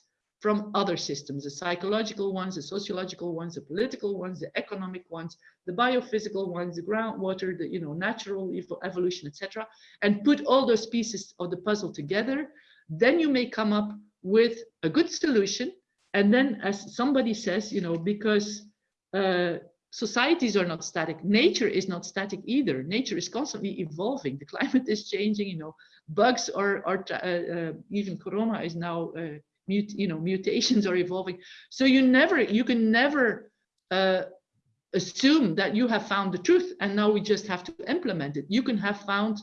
from other systems the psychological ones the sociological ones the political ones the economic ones the biophysical ones the groundwater the you know natural evolution etc and put all those pieces of the puzzle together then you may come up with a good solution. And then as somebody says you know because uh, societies are not static nature is not static either. Nature is constantly evolving. The climate is changing you know bugs are are uh, uh, even corona is now mute you know mutations are evolving so you never you can never uh, assume that you have found the truth and now we just have to implement it you can have found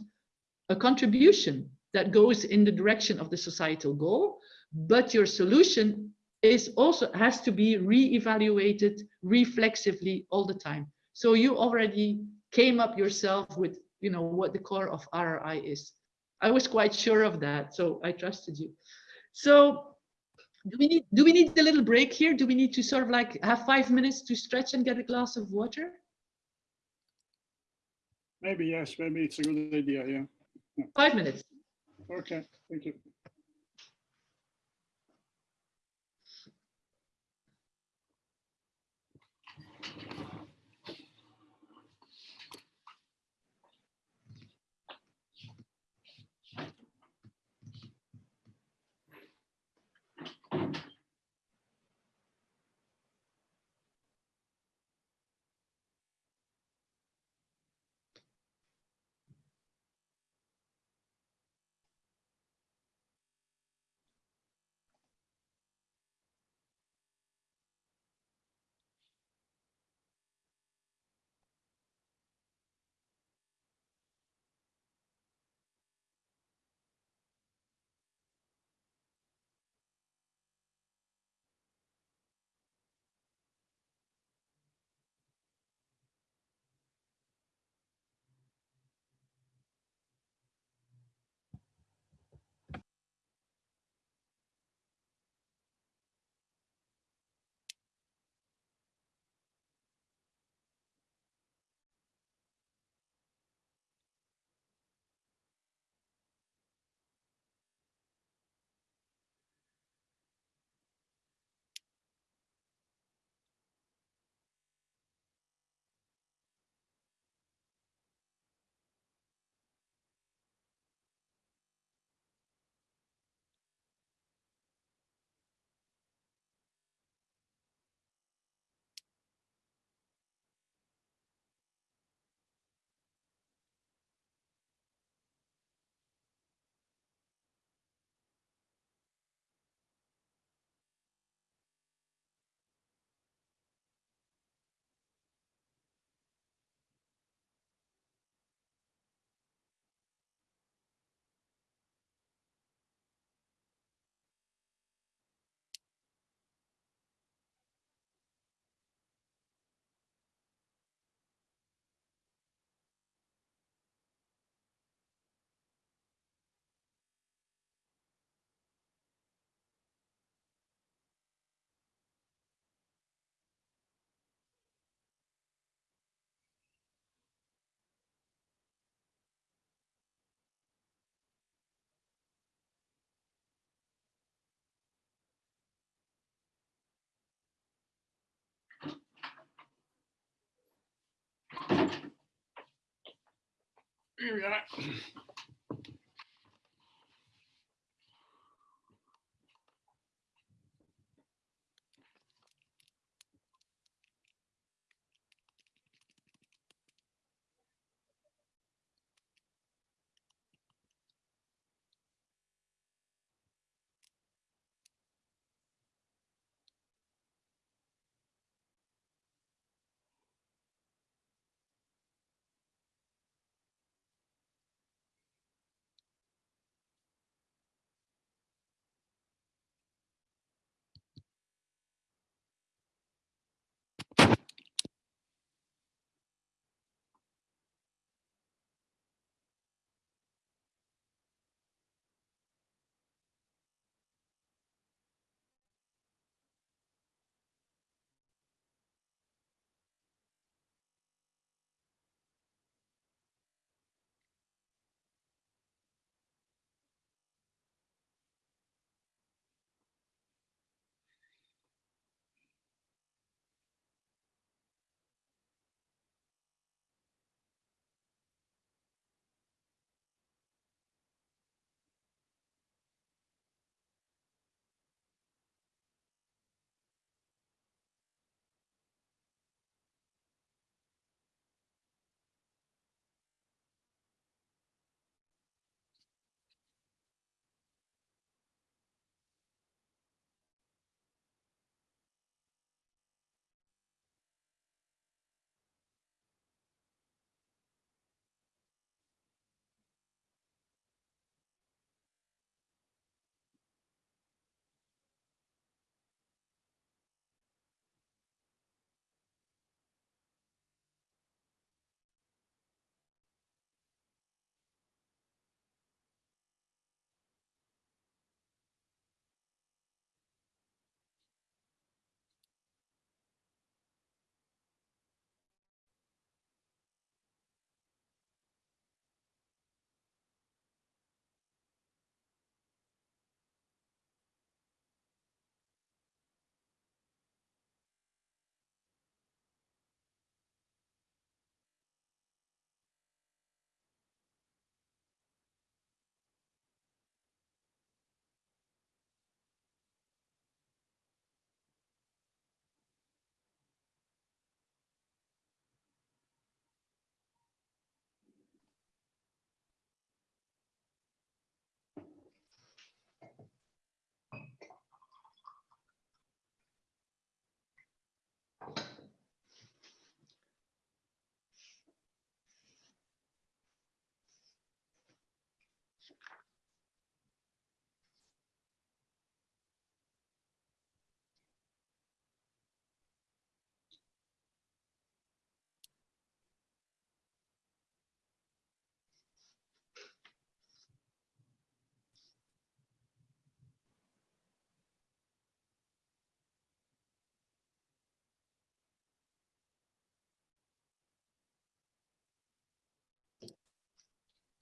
a contribution that goes in the direction of the societal goal but your solution is also has to be re-evaluated reflexively all the time. So you already came up yourself with, you know, what the core of RRI is. I was quite sure of that, so I trusted you. So do we need do we need a little break here? Do we need to sort of like have five minutes to stretch and get a glass of water? Maybe yes, maybe it's a good idea, yeah. yeah. Five minutes. Okay, thank you. Yeah.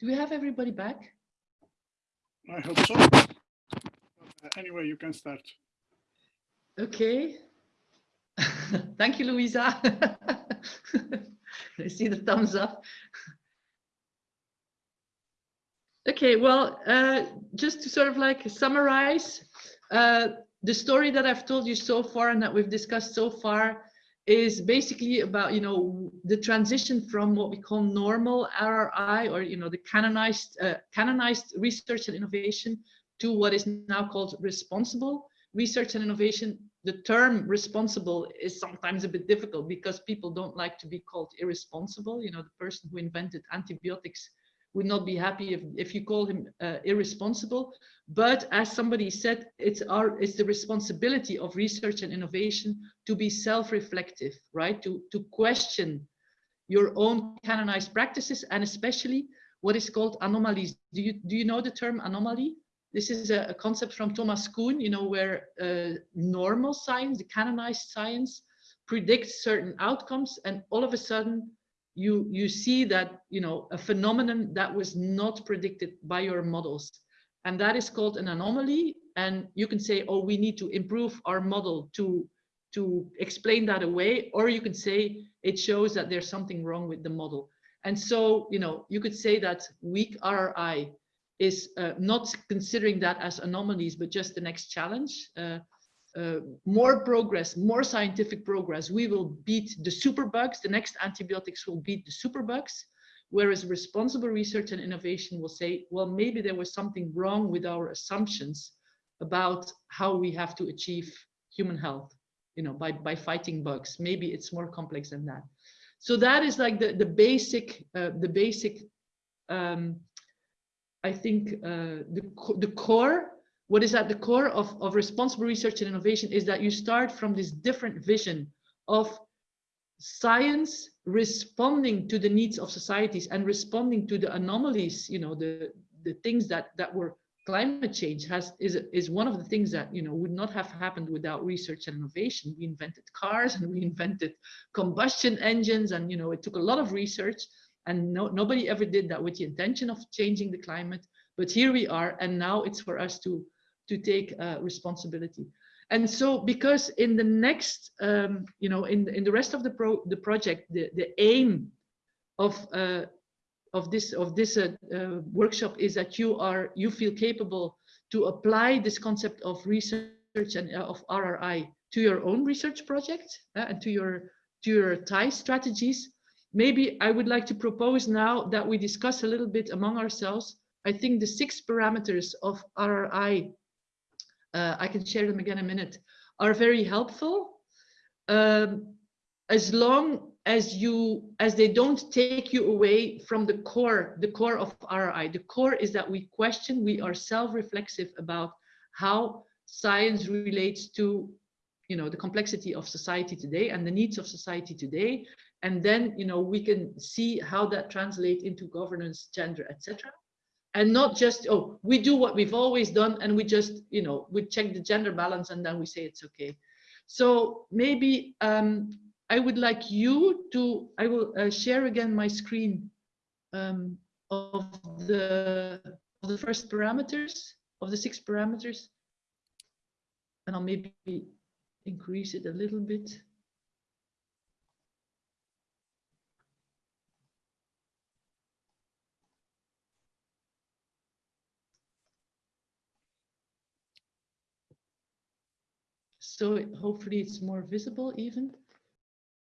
Do we have everybody back? I hope so. Uh, Anyway, you can start. Okay. Thank you, Louisa. I see the thumbs up. Okay, well, uh, just to sort of like summarize, uh, the story that I've told you so far and that we've discussed so far is basically about, you know, the transition from what we call normal RRI or, you know, the canonized, uh, canonized research and innovation to what is now called responsible research and innovation. The term responsible is sometimes a bit difficult because people don't like to be called irresponsible. You know, the person who invented antibiotics would not be happy if, if you call him uh, irresponsible. But as somebody said, it's our it's the responsibility of research and innovation to be self-reflective, right? To, to question your own canonized practices and especially what is called anomalies. Do you, do you know the term anomaly? This is a, a concept from Thomas Kuhn, you know, where uh, normal science, the canonized science, predicts certain outcomes and all of a sudden you you see that you know a phenomenon that was not predicted by your models. And that is called an anomaly. And you can say oh we need to improve our model to to explain that away. Or you can say it shows that there's something wrong with the model. And so, you know, you could say that weak RRI is uh, not considering that as anomalies, but just the next challenge. Uh, uh, more progress, more scientific progress, we will beat the superbugs. The next antibiotics will beat the superbugs. Whereas responsible research and innovation will say, well, maybe there was something wrong with our assumptions about how we have to achieve human health, you know, by, by fighting bugs. Maybe it's more complex than that. So that is like the, the basic, uh, the basic, um, I think uh, the, the core, what is at the core of, of responsible research and innovation is that you start from this different vision of science responding to the needs of societies and responding to the anomalies, you know, the, the things that, that were climate change has is, is one of the things that, you know, would not have happened without research and innovation. We invented cars and we invented combustion engines and, you know, it took a lot of research and no, nobody ever did that with the intention of changing the climate. But here we are, and now it's for us to, to take uh, responsibility. And so, because in the next, um, you know, in in the rest of the pro the project, the the aim of uh, of this of this uh, uh, workshop is that you are you feel capable to apply this concept of research and uh, of RRI to your own research project uh, and to your to your TIE strategies. Maybe I would like to propose now that we discuss a little bit among ourselves. I think the six parameters of RRI uh, I can share them again in a minute, are very helpful. Um, as long as you, as they don't take you away from the core, the core of RI. The core is that we question, we are self-reflexive about how science relates to, you know, the complexity of society today and the needs of society today. And then, you know, we can see how that translates into governance, gender, etc and not just oh we do what we've always done and we just you know we check the gender balance and then we say it's okay. So maybe um, i would like you to i will uh, share again my screen um, of the of the first parameters of the six parameters. And i'll maybe increase it a little bit so it, hopefully it's more visible even.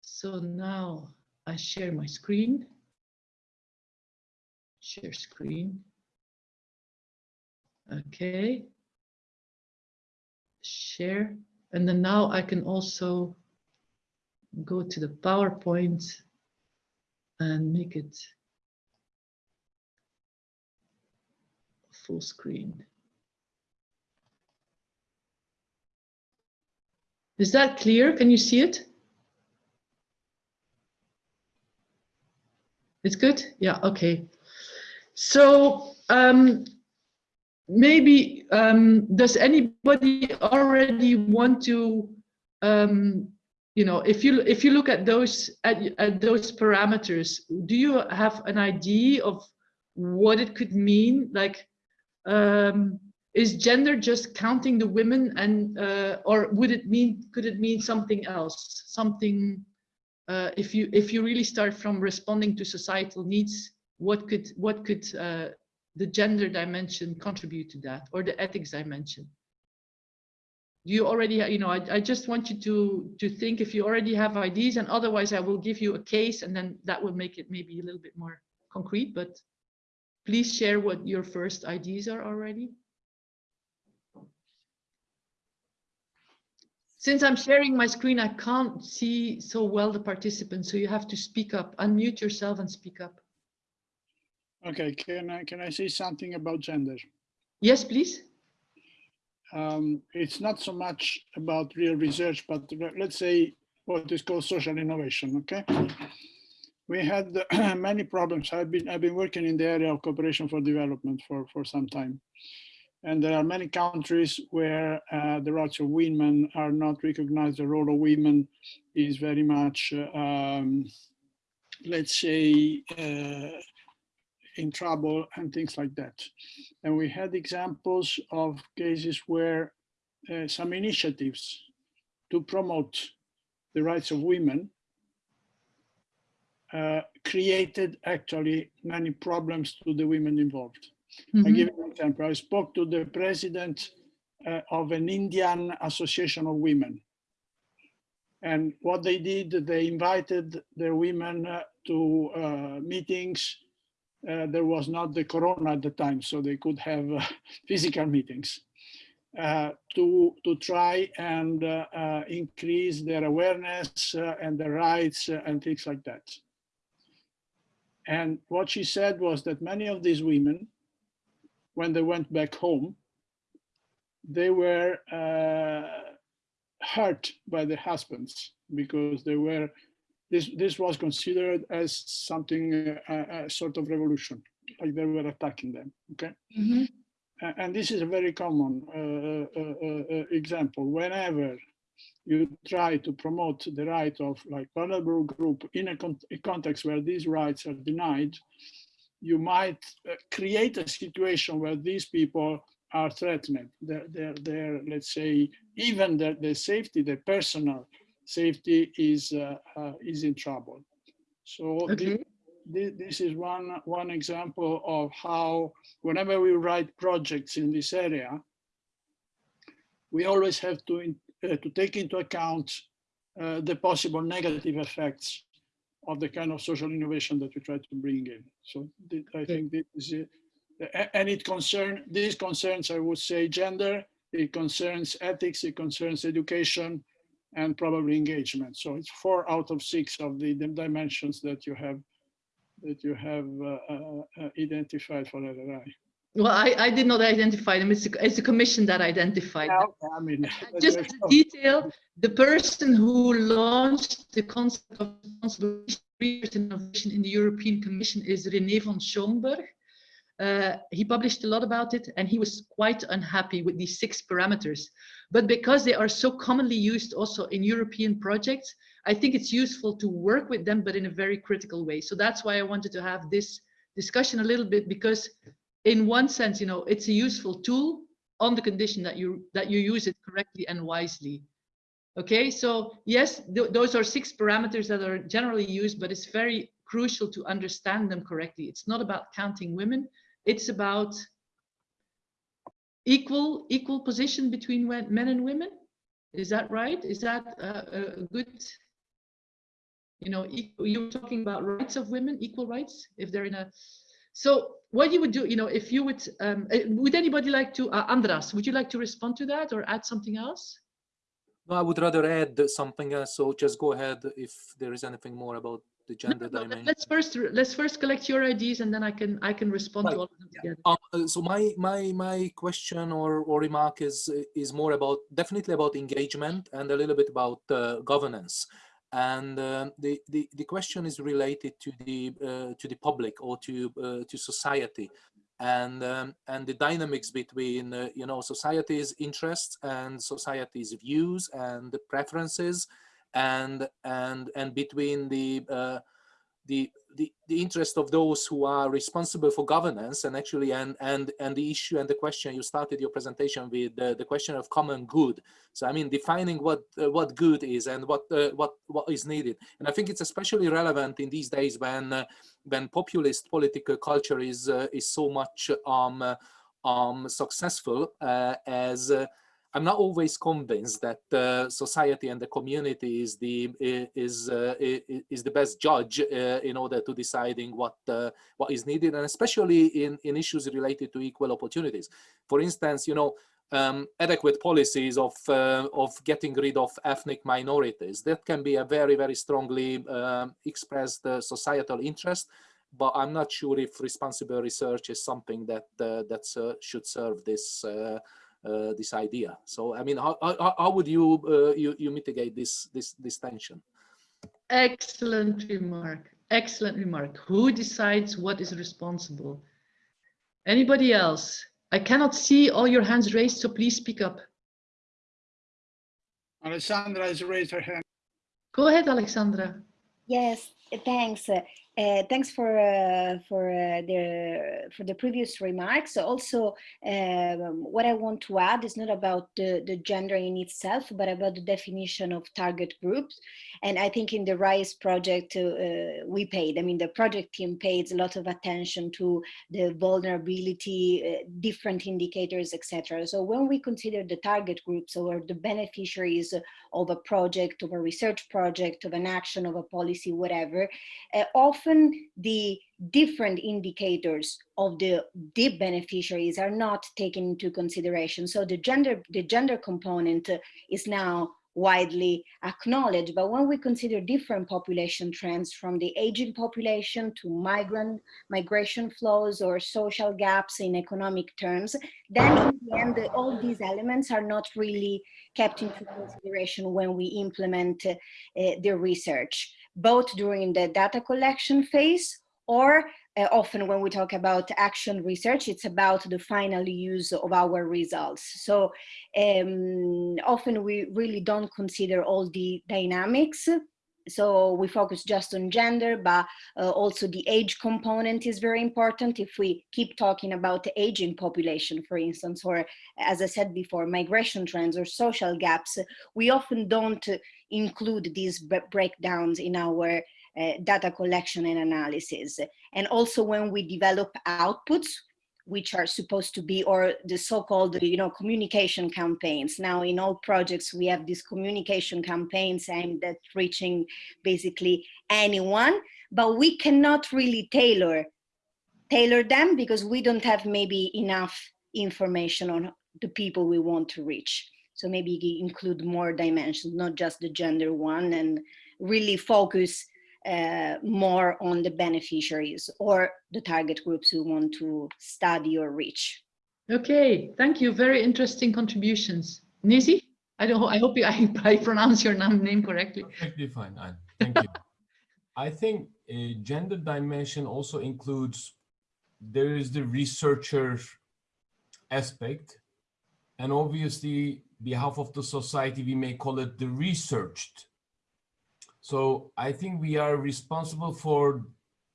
So now I share my screen. Share screen. Okay. Share. And then now I can also go to the PowerPoint and make it full screen. Is that clear? Can you see it? It's good? Yeah, okay. So um, maybe, um, does anybody already want to, um, you know, if you if you look at those at, at those parameters, do you have an idea of what it could mean? Like, um, is gender just counting the women and uh, or would it mean could it mean something else? Something uh, if you if you really start from responding to societal needs what could what could uh, the gender dimension contribute to that or the ethics dimension? Do you already you know I, I just want you to to think if you already have ideas and otherwise I will give you a case and then that will make it maybe a little bit more concrete but please share what your first ideas are already Since I'm sharing my screen, I can't see so well the participants, so you have to speak up, unmute yourself and speak up. Okay, can I, can I say something about gender? Yes, please. Um, it's not so much about real research, but let's say what is called social innovation, okay? We had many problems. I've been, I've been working in the area of cooperation for development for, for some time. And there are many countries where uh, the rights of women are not recognized. The role of women is very much, um, let's say, uh, in trouble and things like that. And we had examples of cases where uh, some initiatives to promote the rights of women uh, created actually many problems to the women involved. I Mhm. give you an example. I spoke to the president uh, of an Indian Association of Women. And what they did, they invited the women uh, to uh, meetings. Uh, there was not the corona at the time, so they could have uh, physical meetings uh, to, to try and uh, uh, increase their awareness uh, and their rights and things like that. And what she said was that many of these women, when they went back home, they were uh, hurt by their husbands because they were this this was considered as something uh, a, a sort of revolution like they were attacking them okay Mhm. A- and this is a very common uh, uh, uh, uh, example whenever you try to promote the right of like vulnerable group in a, con a context where these rights are denied you might uh, create a situation where these people are threatened. Their, their, their let's say, even their, their safety, their personal safety is uh, uh, is in trouble. So Okay. thi- this is one one example of how whenever we write projects in this area, we always have to in- uh, to take into account uh, the possible negative effects of the kind of social innovation that we try to bring in. So I think this is. And it concern, these concerns, I would say, gender, it concerns ethics, it concerns education, and probably engagement. So it's four out of six of the dimensions that you have that you have uh, uh, uh, identified for RRI. Well, I, I did not identify them. It's, a- it's a commission that identified them. I mean, Just as a detail, the person who launched the concept of responsible research innovation in the European Commission is René von Schomberg. Uh, he published a lot about it and he was quite unhappy with these six parameters. But because they are so commonly used also in European projects, I think it's useful to work with them, but in a very critical way. So that's why I wanted to have this discussion a little bit because in one sense, you know, it's a useful tool on the condition that you that you use it correctly and wisely. Okay, so yes, th- those are six parameters that are generally used, but it's very crucial to understand them correctly. It's not about counting women. It's about equal equal position between men and women. Is that right? Is that a a good? You know, you're talking about rights of women, equal rights, if they're in a. So what you would do, you know, if you would, um, uh, would anybody like to, uh, Andras, would you like to respond to that or add something else? No, I would rather add something else. So just go ahead if there is anything more about the gender no, let- dimension. Let's first, let's first collect your ideas and then I can, I can respond Right. to all of them together. Um, uh, so my my my question or, or remark is is more about definitely about engagement and a little bit about uh, governance and um, the, the the question is related to the uh, to the public or to uh, to society. And um, and the dynamics between uh, you know society's interests and society's views and the preferences and and and between the uh, the, the the interest of those who are responsible for governance and actually and and and the issue and the question you started your presentation with the, the question of common good. So i mean defining what uh, what good is and what uh, what what is needed. And i think it's especially relevant in these days when uh, when populist political culture is uh, is so much um uh, um successful as I'm not always convinced that uh, society and the community is the is uh, is the best judge uh, in order to deciding what uh, what is needed, and especially in in issues related to equal opportunities. For instance, you know. Um, adequate policies of uh, of getting rid of ethnic minorities that can be a very very strongly um, expressed uh, societal interest, but I'm not sure if responsible research is something that that should serve this uh, this idea. So, I mean, how, how, how would you, uh, you you mitigate this this this tension? Excellent remark, excellent remark. Who decides what is responsible? Anybody else? I cannot see all your hands raised, so please speak up. Alessandra has raised her hand. Go ahead, Alexandra. Yes, Thanks. Uh, uh, thanks for uh, for uh, the for the previous remarks. Also, um, what I want to add is not about the, the gender in itself, but about the definition of target groups. And I think in the RISE project, uh, we paid, I mean, the project team paid a lot of attention to the vulnerability, uh, different indicators, etc. So when we consider the target groups or the beneficiaries of a project, of a research project, of an action, of a policy, whatever, uh, often the different indicators of the deep beneficiaries are not taken into consideration. So the gender, the gender component uh, is now widely acknowledged. But when we consider different population trends from the aging population to migrant migration flows or social gaps in economic terms, then in the end, all these elements are not really kept into consideration when we implement uh, the research, both during the data collection phase or uh, often when we talk about action research, it's about the final use of our results. So um, often we really don't consider all the dynamics. So we focus just on gender, but uh, also the age component is very important. If we keep talking about the aging population, for instance, or as I said before, migration trends or social gaps, we often don't include these breakdowns in our uh, data collection and analysis. And also when we develop outputs, which are supposed to be, or the so-called, you know, communication campaigns. Now in all projects, we have these communication campaigns aimed at reaching basically anyone, but we cannot really tailor, tailor them because we don't have maybe enough information on the people we want to reach. So maybe include more dimensions, not just the gender one and really focus uh, more on the beneficiaries or the target groups we want to study or reach. Okay, thank you. Very interesting contributions. Nisi, I don't. I hope you, I, I pronounce your name correctly. Perfectly fine, Anne. Thank you. I think a gender dimension also includes there is the researcher aspect, and obviously, behalf of the society, we may call it the researched so I think we are responsible for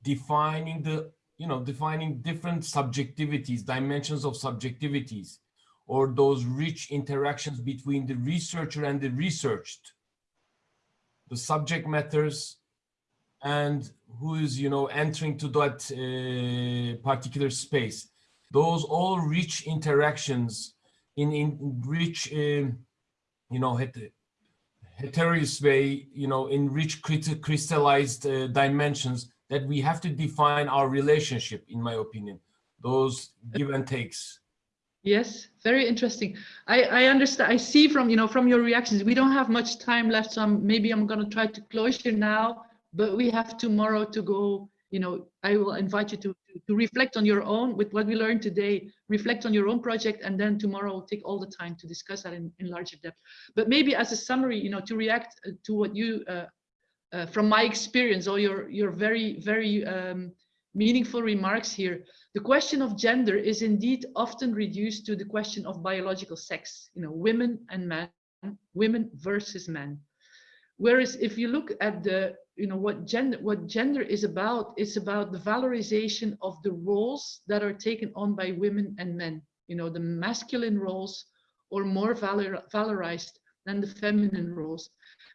defining the, you know, defining different subjectivities, dimensions of subjectivities, or those rich interactions between the researcher and the researched, the subject matters, and who is, you know, entering to that uh, particular space. Those all rich interactions in, in rich, uh, you know, heterogeneous way, you know, in rich crystallized uh, dimensions that we have to define our relationship, in my opinion, those give and takes. Yes, very interesting. I, I understand. I see from, you know, from your reactions, we don't have much time left. So I'm, maybe I'm going to try to close here now, but we have tomorrow to go, you know, I will invite you to to reflect on your own with what we learned today, reflect on your own project, and then tomorrow take all the time to discuss that in, in larger depth. But maybe as a summary, you know, to react uh, to what you, uh, uh, from my experience, or your, your very, very um, meaningful remarks here, the question of gender is indeed often reduced to the question of biological sex, you know, women and men, women versus men. Whereas if you look at the you know what gender what gender is about it's about the valorization of the roles that are taken on by women and men. You know the masculine roles or more valor, valorized than the feminine roles.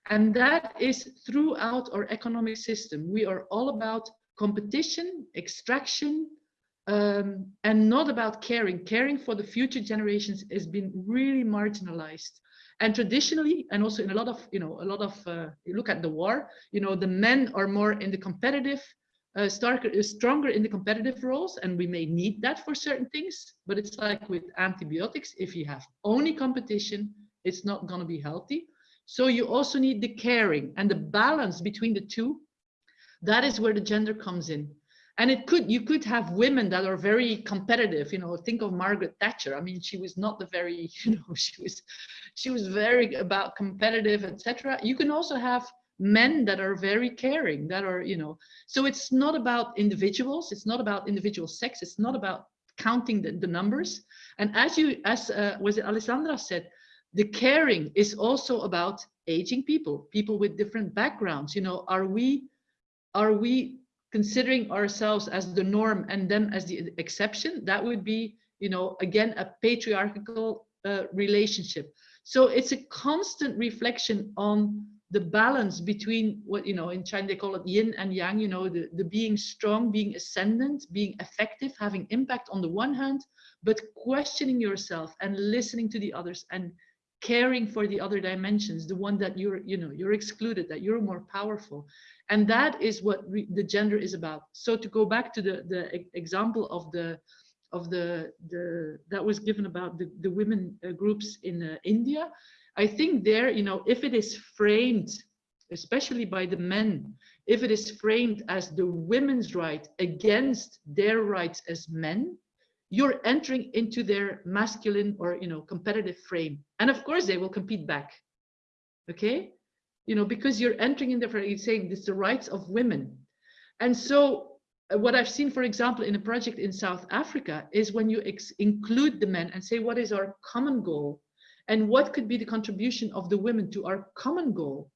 And that is throughout our economic system. We are all about competition extraction um, and not about caring. Caring for the future generations has been really marginalized and traditionally and also in a lot of you know a lot of uh, you look at the war you know the men are more in the competitive uh, starker, uh, stronger in the competitive roles and we may need that for certain things but it's like with antibiotics if you have only competition it's not going to be healthy. So you also need the caring and the balance between the two. That is where the gender comes in and it could you could have women that are very competitive you know think of margaret thatcher. I mean she was not the very you know she was she was very about competitive etc you can also have men that are very caring that are you know so it's not about individuals it's not about individual sex it's not about counting the, the numbers. And as you as uh, was it alessandra said the caring is also about aging people people with different backgrounds. You know are we are we considering ourselves as the norm and them as the exception? That would be, you know, again, a patriarchal uh, relationship. So it's a constant reflection on the balance between what, you know, in China they call it yin and yang, you know, the, the being strong, being ascendant, being effective, having impact on the one hand, but questioning yourself and listening to the others and caring for the other dimensions, the one that you're, you know, you're excluded, that you're more powerful. And that is what the gender is about. So to go back to the, the example of the, of the, the that was given about the, the women uh, groups in uh, India, I think there, you know, if it is framed, especially by the men, if it is framed as the women's right against their rights as men, you're entering into their masculine or you know competitive frame. And of course they will compete back. Okay you know because you're entering in there you're saying this is the rights of women. And so uh, what i've seen for example in a project in south africa is when you include the men and say what is our common goal? And what could be the contribution of the women to our common goal?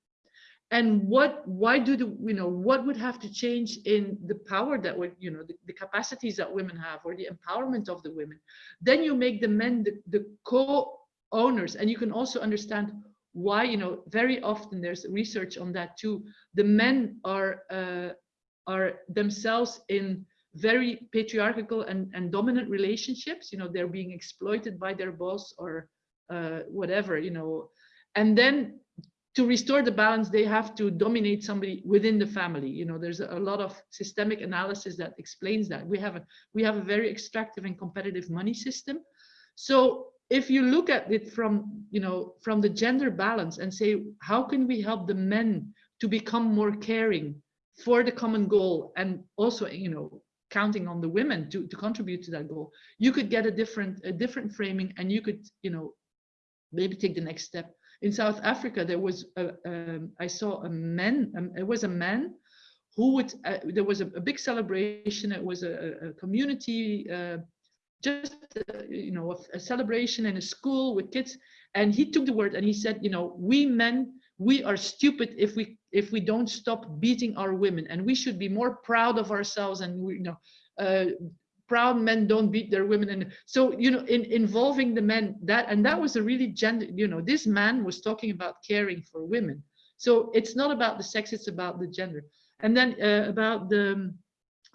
And what why do the you know what would have to change in the power that would you know the, the capacities that women have or the empowerment of the women? Then you make the men the, the co-owners. And you can also understand why you know very often there's research on that too the men are uh, are themselves in very patriarchal and, and dominant relationships you know they're being exploited by their boss or uh, whatever you know and then to restore the balance, they have to dominate somebody within the family. You know, there's a lot of systemic analysis that explains that. We have a we have a very extractive and competitive money system. So if you look at it from you know from the gender balance and say how can we help the men to become more caring for the common goal and also you know counting on the women to, to contribute to that goal you could get a different a different framing and you could you know maybe take the next step in South Africa, there was a, um, I saw a man, um, it was a man who would, uh, there was a, a, big celebration. It was a, a community, uh, just, uh, you know, a, a, celebration in a school with kids. And he took the word and he said, you know, we men, we are stupid if we if we don't stop beating our women. And we should be more proud of ourselves and we, you know, uh, proud men don't beat their women. And so you know in involving the men that and that was a really gender you know this man was talking about caring for women. So it's not about the sex it's about the gender. And then uh, about the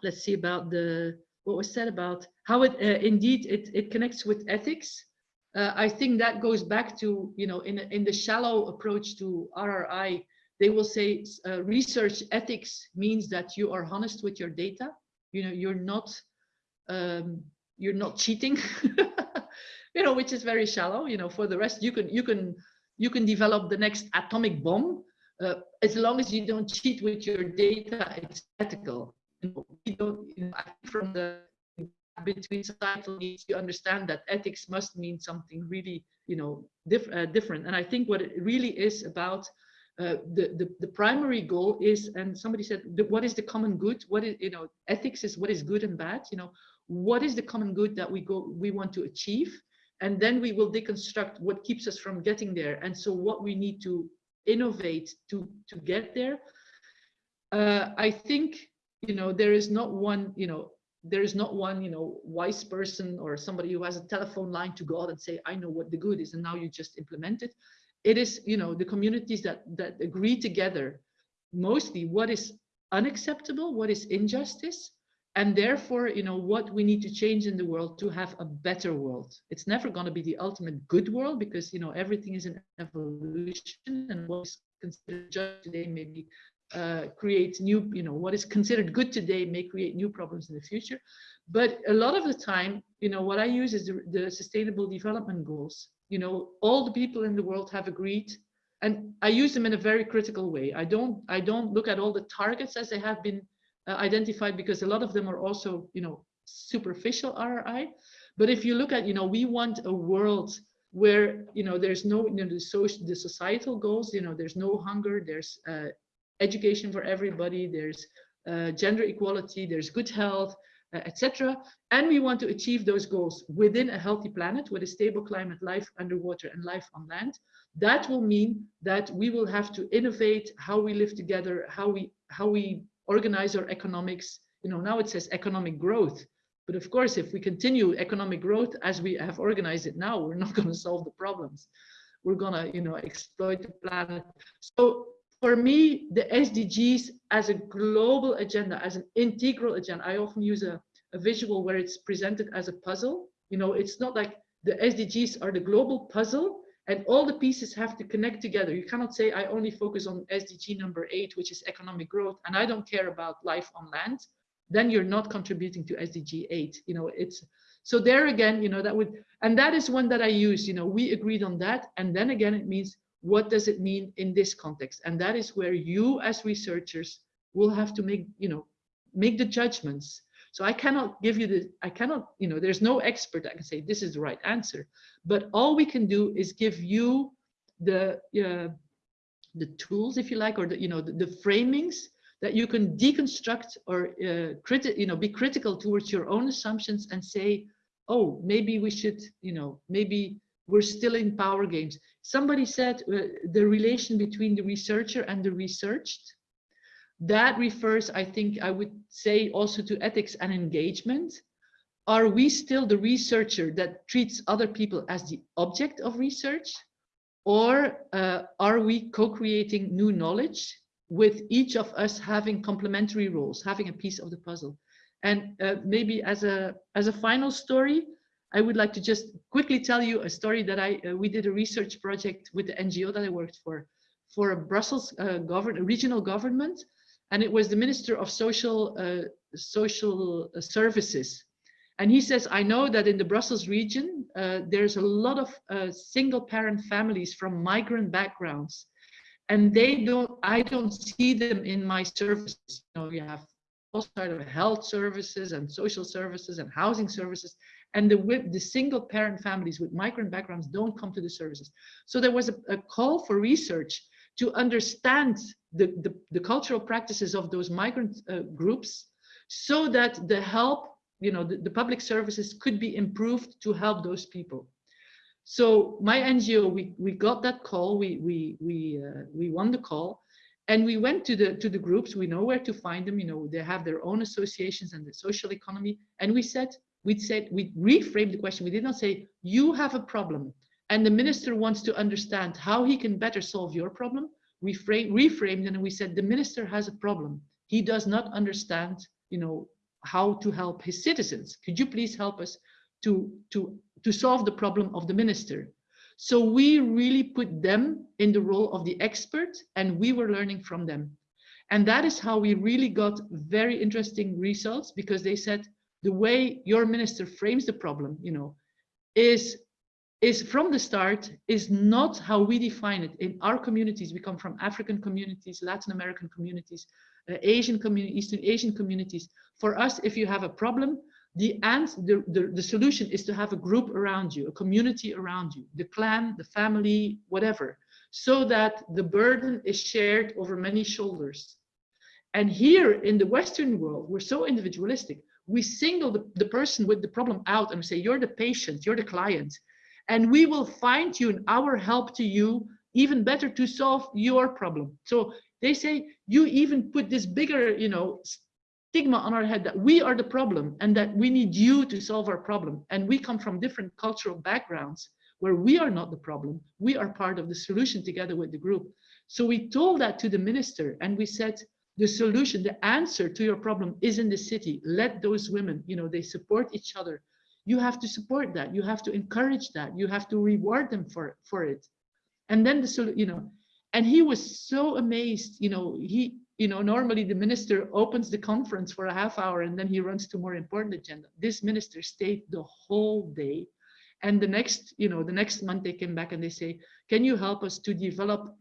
let's see about the what was said about how it uh, indeed it, it connects with ethics. Uh, i think that goes back to you know in in the shallow approach to rri they will say uh, research ethics means that you are honest with your data. You know you're not um, you're not cheating you know which is very shallow. You know for the rest you can you can you can develop the next atomic bomb uh, as long as you don't cheat with your data it's ethical we don't you know, from the between societal needs you understand that ethics must mean something really you know diff uh, different and i think what it really is about uh, the, the, the primary goal is, and somebody said, what is the common good? What is, you know, ethics is what is good and bad, you know, what is the common good that we go, we want to achieve? And then we will deconstruct what keeps us from getting there. And so what we need to innovate to, to get there. Uh, I think, you know, there is not one, you know, there is not one, you know, wise person or somebody who has a telephone line to God and say, I know what the good is, and now you just implement it. It is you know the communities that that agree together mostly what is unacceptable what is injustice and therefore you know what we need to change in the world to have a better world. It's never going to be the ultimate good world because you know everything is an evolution and what is considered just today maybe uh, create new you know what is considered good today may create new problems in the future. But a lot of the time you know what i use is the, the sustainable development goals. You know all the people in the world have agreed and i use them in a very critical way. I don't i don't look at all the targets as they have been uh, identified because a lot of them are also you know superficial rri but if you look at you know we want a world where you know there's no you know the social the societal goals you know there's no hunger there's uh, education for everybody there's uh, gender equality there's good health uh, etc. And we want to achieve those goals within a healthy planet with a stable climate, life underwater and life on land. That will mean that we will have to innovate how we live together, how we how we organize our economics. You know, now it says economic growth. But of course, if we continue economic growth as we have organized it now, we're not going to solve the problems. We're going to, you know, exploit the planet. So for me, the SDGs as a global agenda, as an integral agenda, I often use a, a visual where it's presented as a puzzle. You know, it's not like the SDGs are the global puzzle and all the pieces have to connect together. You cannot say, I only focus on SDG number eight, which is economic growth, and I don't care about life on land. Then you're not contributing to SDG eight. You know, it's so there again, you know, that would, and that is one that I use, you know, we agreed on that. And then again, it means what does it mean in this context? And that is where you as researchers will have to make, you know, make the judgments. So I cannot give you the, I cannot, you know, there's no expert that can say this is the right answer. But all we can do is give you the, uh, the tools, if you like, or the, you know, the, the framings that you can deconstruct or uh, criti you know, be critical towards your own assumptions and say, oh, maybe we should, you know, maybe we're still in power games. Somebody said uh, the relation between the researcher and the researched. That refers, I think, I would say also to ethics and engagement. Are we still the researcher that treats other people as the object of research? Or uh, are we co-creating new knowledge with each of us having complementary roles, having a piece of the puzzle? And uh, maybe as a, as a final story, I would like to just quickly tell you a story that I uh, we did a research project with the NGO that I worked for, for a Brussels uh, govern regional government, and it was the Minister of Social uh, Social Services, and he says, I know that in the Brussels region uh, there's a lot of uh, single parent families from migrant backgrounds, and they don't I don't see them in my services. You know, you have all sort of health services and social services and housing services and the, the single parent families with migrant backgrounds don't come to the services. So there was a, a call for research to understand the, the, the, cultural practices of those migrant uh, groups so that the help, you know, the, the public services could be improved to help those people. So my NGO, we, we got that call, we, we, we, uh, we won the call, and we went to the to the groups. We know where to find them. You know they have their own associations and the social economy. And we said we said we reframed the question. We did not say you have a problem and the minister wants to understand how he can better solve your problem. We frame, reframed and we said the minister has a problem. He does not understand, you know, how to help his citizens. Could you please help us to to to solve the problem of the minister? So we really put them in the role of the expert and we were learning from them. And that is how we really got very interesting results because they said, the way your minister frames the problem, you know, is is from the start is not how we define it in our communities. We come from African communities, Latin American communities, uh, Asian community, Eastern Asian communities. For us, if you have a problem, the answer, the, the, the solution is to have a group around you, a community around you, the clan, the family, whatever, so that the burden is shared over many shoulders. And here in the Western world, we're so individualistic we single the, the person with the problem out and say, you're the patient, you're the client, and we will fine tune our help to you even better to solve your problem. So they say, you even put this bigger, you know, stigma on our head that we are the problem and that we need you to solve our problem. And we come from different cultural backgrounds where we are not the problem. We are part of the solution together with the group. So we told that to the minister and we said, the solution, the answer to your problem is in the city. Let those women, you know, they support each other. You have to support that. You have to encourage that. You have to reward them for, for it. And then the, you know, and he was so amazed, you know, he, you know, normally the minister opens the conference for a half hour and then he runs to more important agenda. This minister stayed the whole day. And the next, you know, the next month they came back and they say, can you help us to develop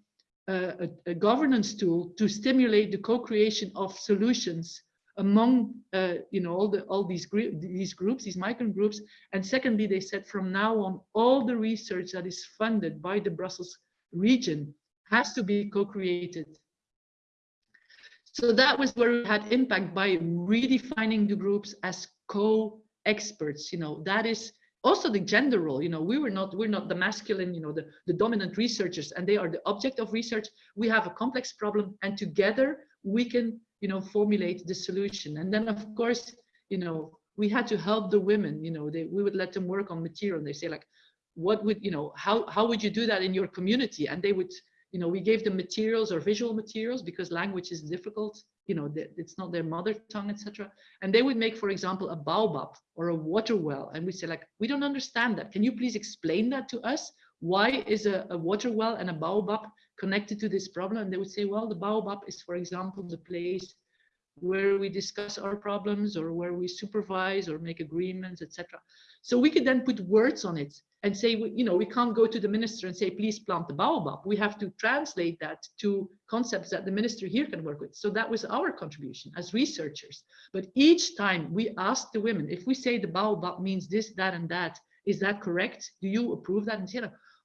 a, a, governance tool to stimulate the co-creation of solutions among uh, you know all the all these these groups these migrant groups. And secondly they said from now on all the research that is funded by the brussels region has to be co-created. So that was where we had impact by redefining the groups as co-experts you know. That is also the gender role you know we were not we're not the masculine you know the, the dominant researchers and they are the object of research we have a complex problem and together we can you know, formulate the solution. And then of course, you know, we had to help the women, you know, they, we would let them work on material. And they say like, what would, you know, how, how would you do that in your community? And they would, you know, we gave them materials or visual materials because language is difficult, you know, that it's not their mother tongue, etc. And they would make, for example, a baobab or a water well. And we say like, we don't understand that. Can you please explain that to us? Why is a, a water well and a baobab connected to this problem? And they would say, well, the baobab is, for example, the place where we discuss our problems or where we supervise or make agreements, etc. So we could then put words on it and say, you know, we can't go to the minister and say, please plant the baobab. We have to translate that to concepts that the minister here can work with. So that was our contribution as researchers. But each time we asked the women, if we say the baobab means this, that, and that, is that correct? Do you approve that? And say,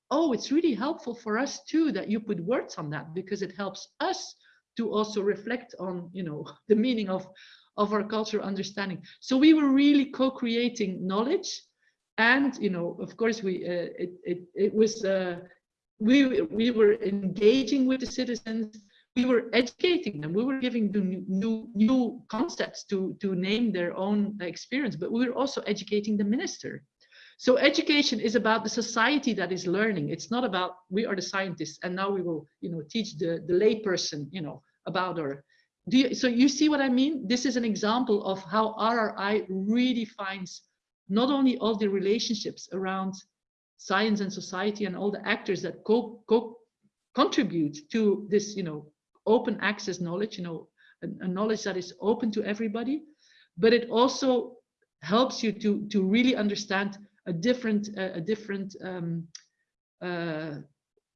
oh, it's really helpful for us too that you put words on that because it helps us to also reflect on, you know, the meaning of, of our cultural understanding. So we were really co-creating knowledge. And, you know, of course, we uh, it, it, it was, uh, we, we were engaging with the citizens, we were educating them, we were giving them new, new, concepts to, to name their own experience, but we were also educating the minister. So education is about the society that is learning. It's not about we are the scientists and now we will, you know, teach the, the layperson, you know, about our. Do you, so you see what I mean? This is an example of how RRI really finds not only all the relationships around science and society and all the actors that co, co contribute to this, you know, open access knowledge, you know, a, a knowledge that is open to everybody, but it also helps you to to really understand a different uh, a different um, uh,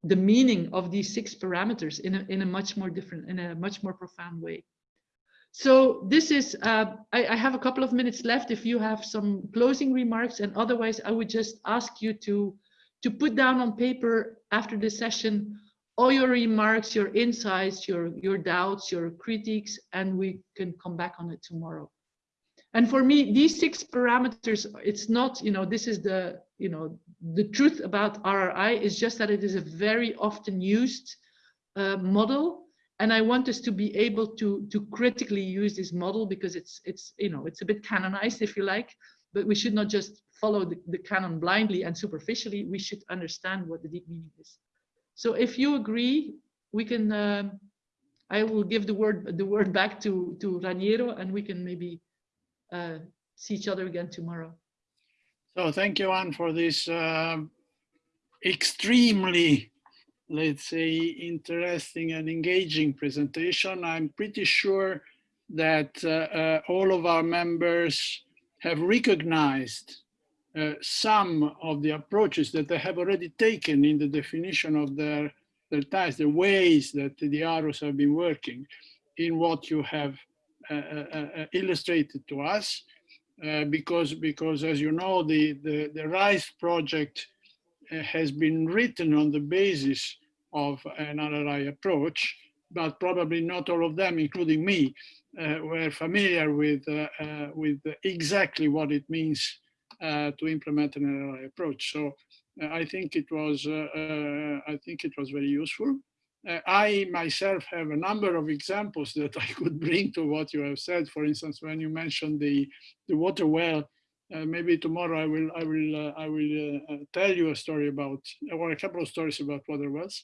the meaning of these six parameters in a, in a much more different in a much more profound way so this is uh, I, I, have a couple of minutes left if you have some closing remarks. And otherwise i would just ask you to to put down on paper after the session all your remarks your insights your your doubts your critiques and we can come back on it tomorrow. And for me, these six parameters, it's not, you know, this is the, you know, the truth about RRI is just that it is a very often used uh, model. And I want us to be able to, to critically use this model because it's, it's, you know, it's a bit canonized, if you like, but we should not just follow the, the canon blindly and superficially. We should understand what the deep meaning is. So if you agree, we can, um, I will give the word, the word back to, to Raniero and we can maybe uh, see each other again tomorrow. So thank you, Anne, for this uh, extremely, let's say, interesting and engaging presentation. I'm pretty sure that uh, uh, all of our members have recognized uh, some of the approaches that they have already taken in the definition of their, their ties, the ways that the arrows have been working in what you have uh, uh, uh, illustrated to us because because as you know the the, the RISE project has been written on the basis of an RRI approach, but probably not all of them, including me, uh, were familiar with uh, uh, with exactly what it means to implement an RRI approach. So I think it was I think it was very useful uh, I myself have a number of examples that I could bring to what you have said. For instance, when you mentioned the the water well, uh, maybe tomorrow I will I will uh, I will uh, uh, tell you a story about or a couple of stories about water wells.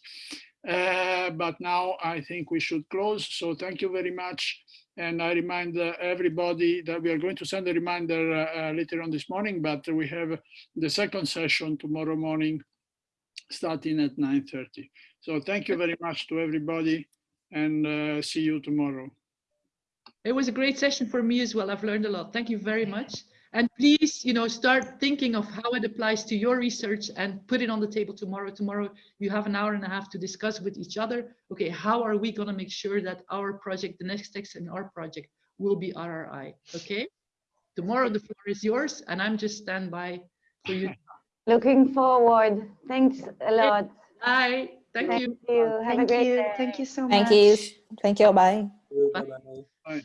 Uh, but now I think we should close. So thank you very much. And I remind everybody that we are going to send a reminder later on this morning, but we have the second session tomorrow morning starting at 9.30. So thank you very much to everybody and see you tomorrow. It was a great session for me as well. I've learned a lot. Thank you very much. And please, you know, start thinking of how it applies to your research and put it on the table tomorrow. Tomorrow, you have an hour and a half to discuss with each other. Okay, how are we going to make sure that our project, the next text in our project, will be RRI? Okay, tomorrow the floor is yours, and I'm just stand by for you. Looking forward. Thanks a lot. Bye. Thank, Thank you. you. Have a Thank great you. day. Thank you so much. Thank you. Thank you. Bye. Bye-bye. Bye.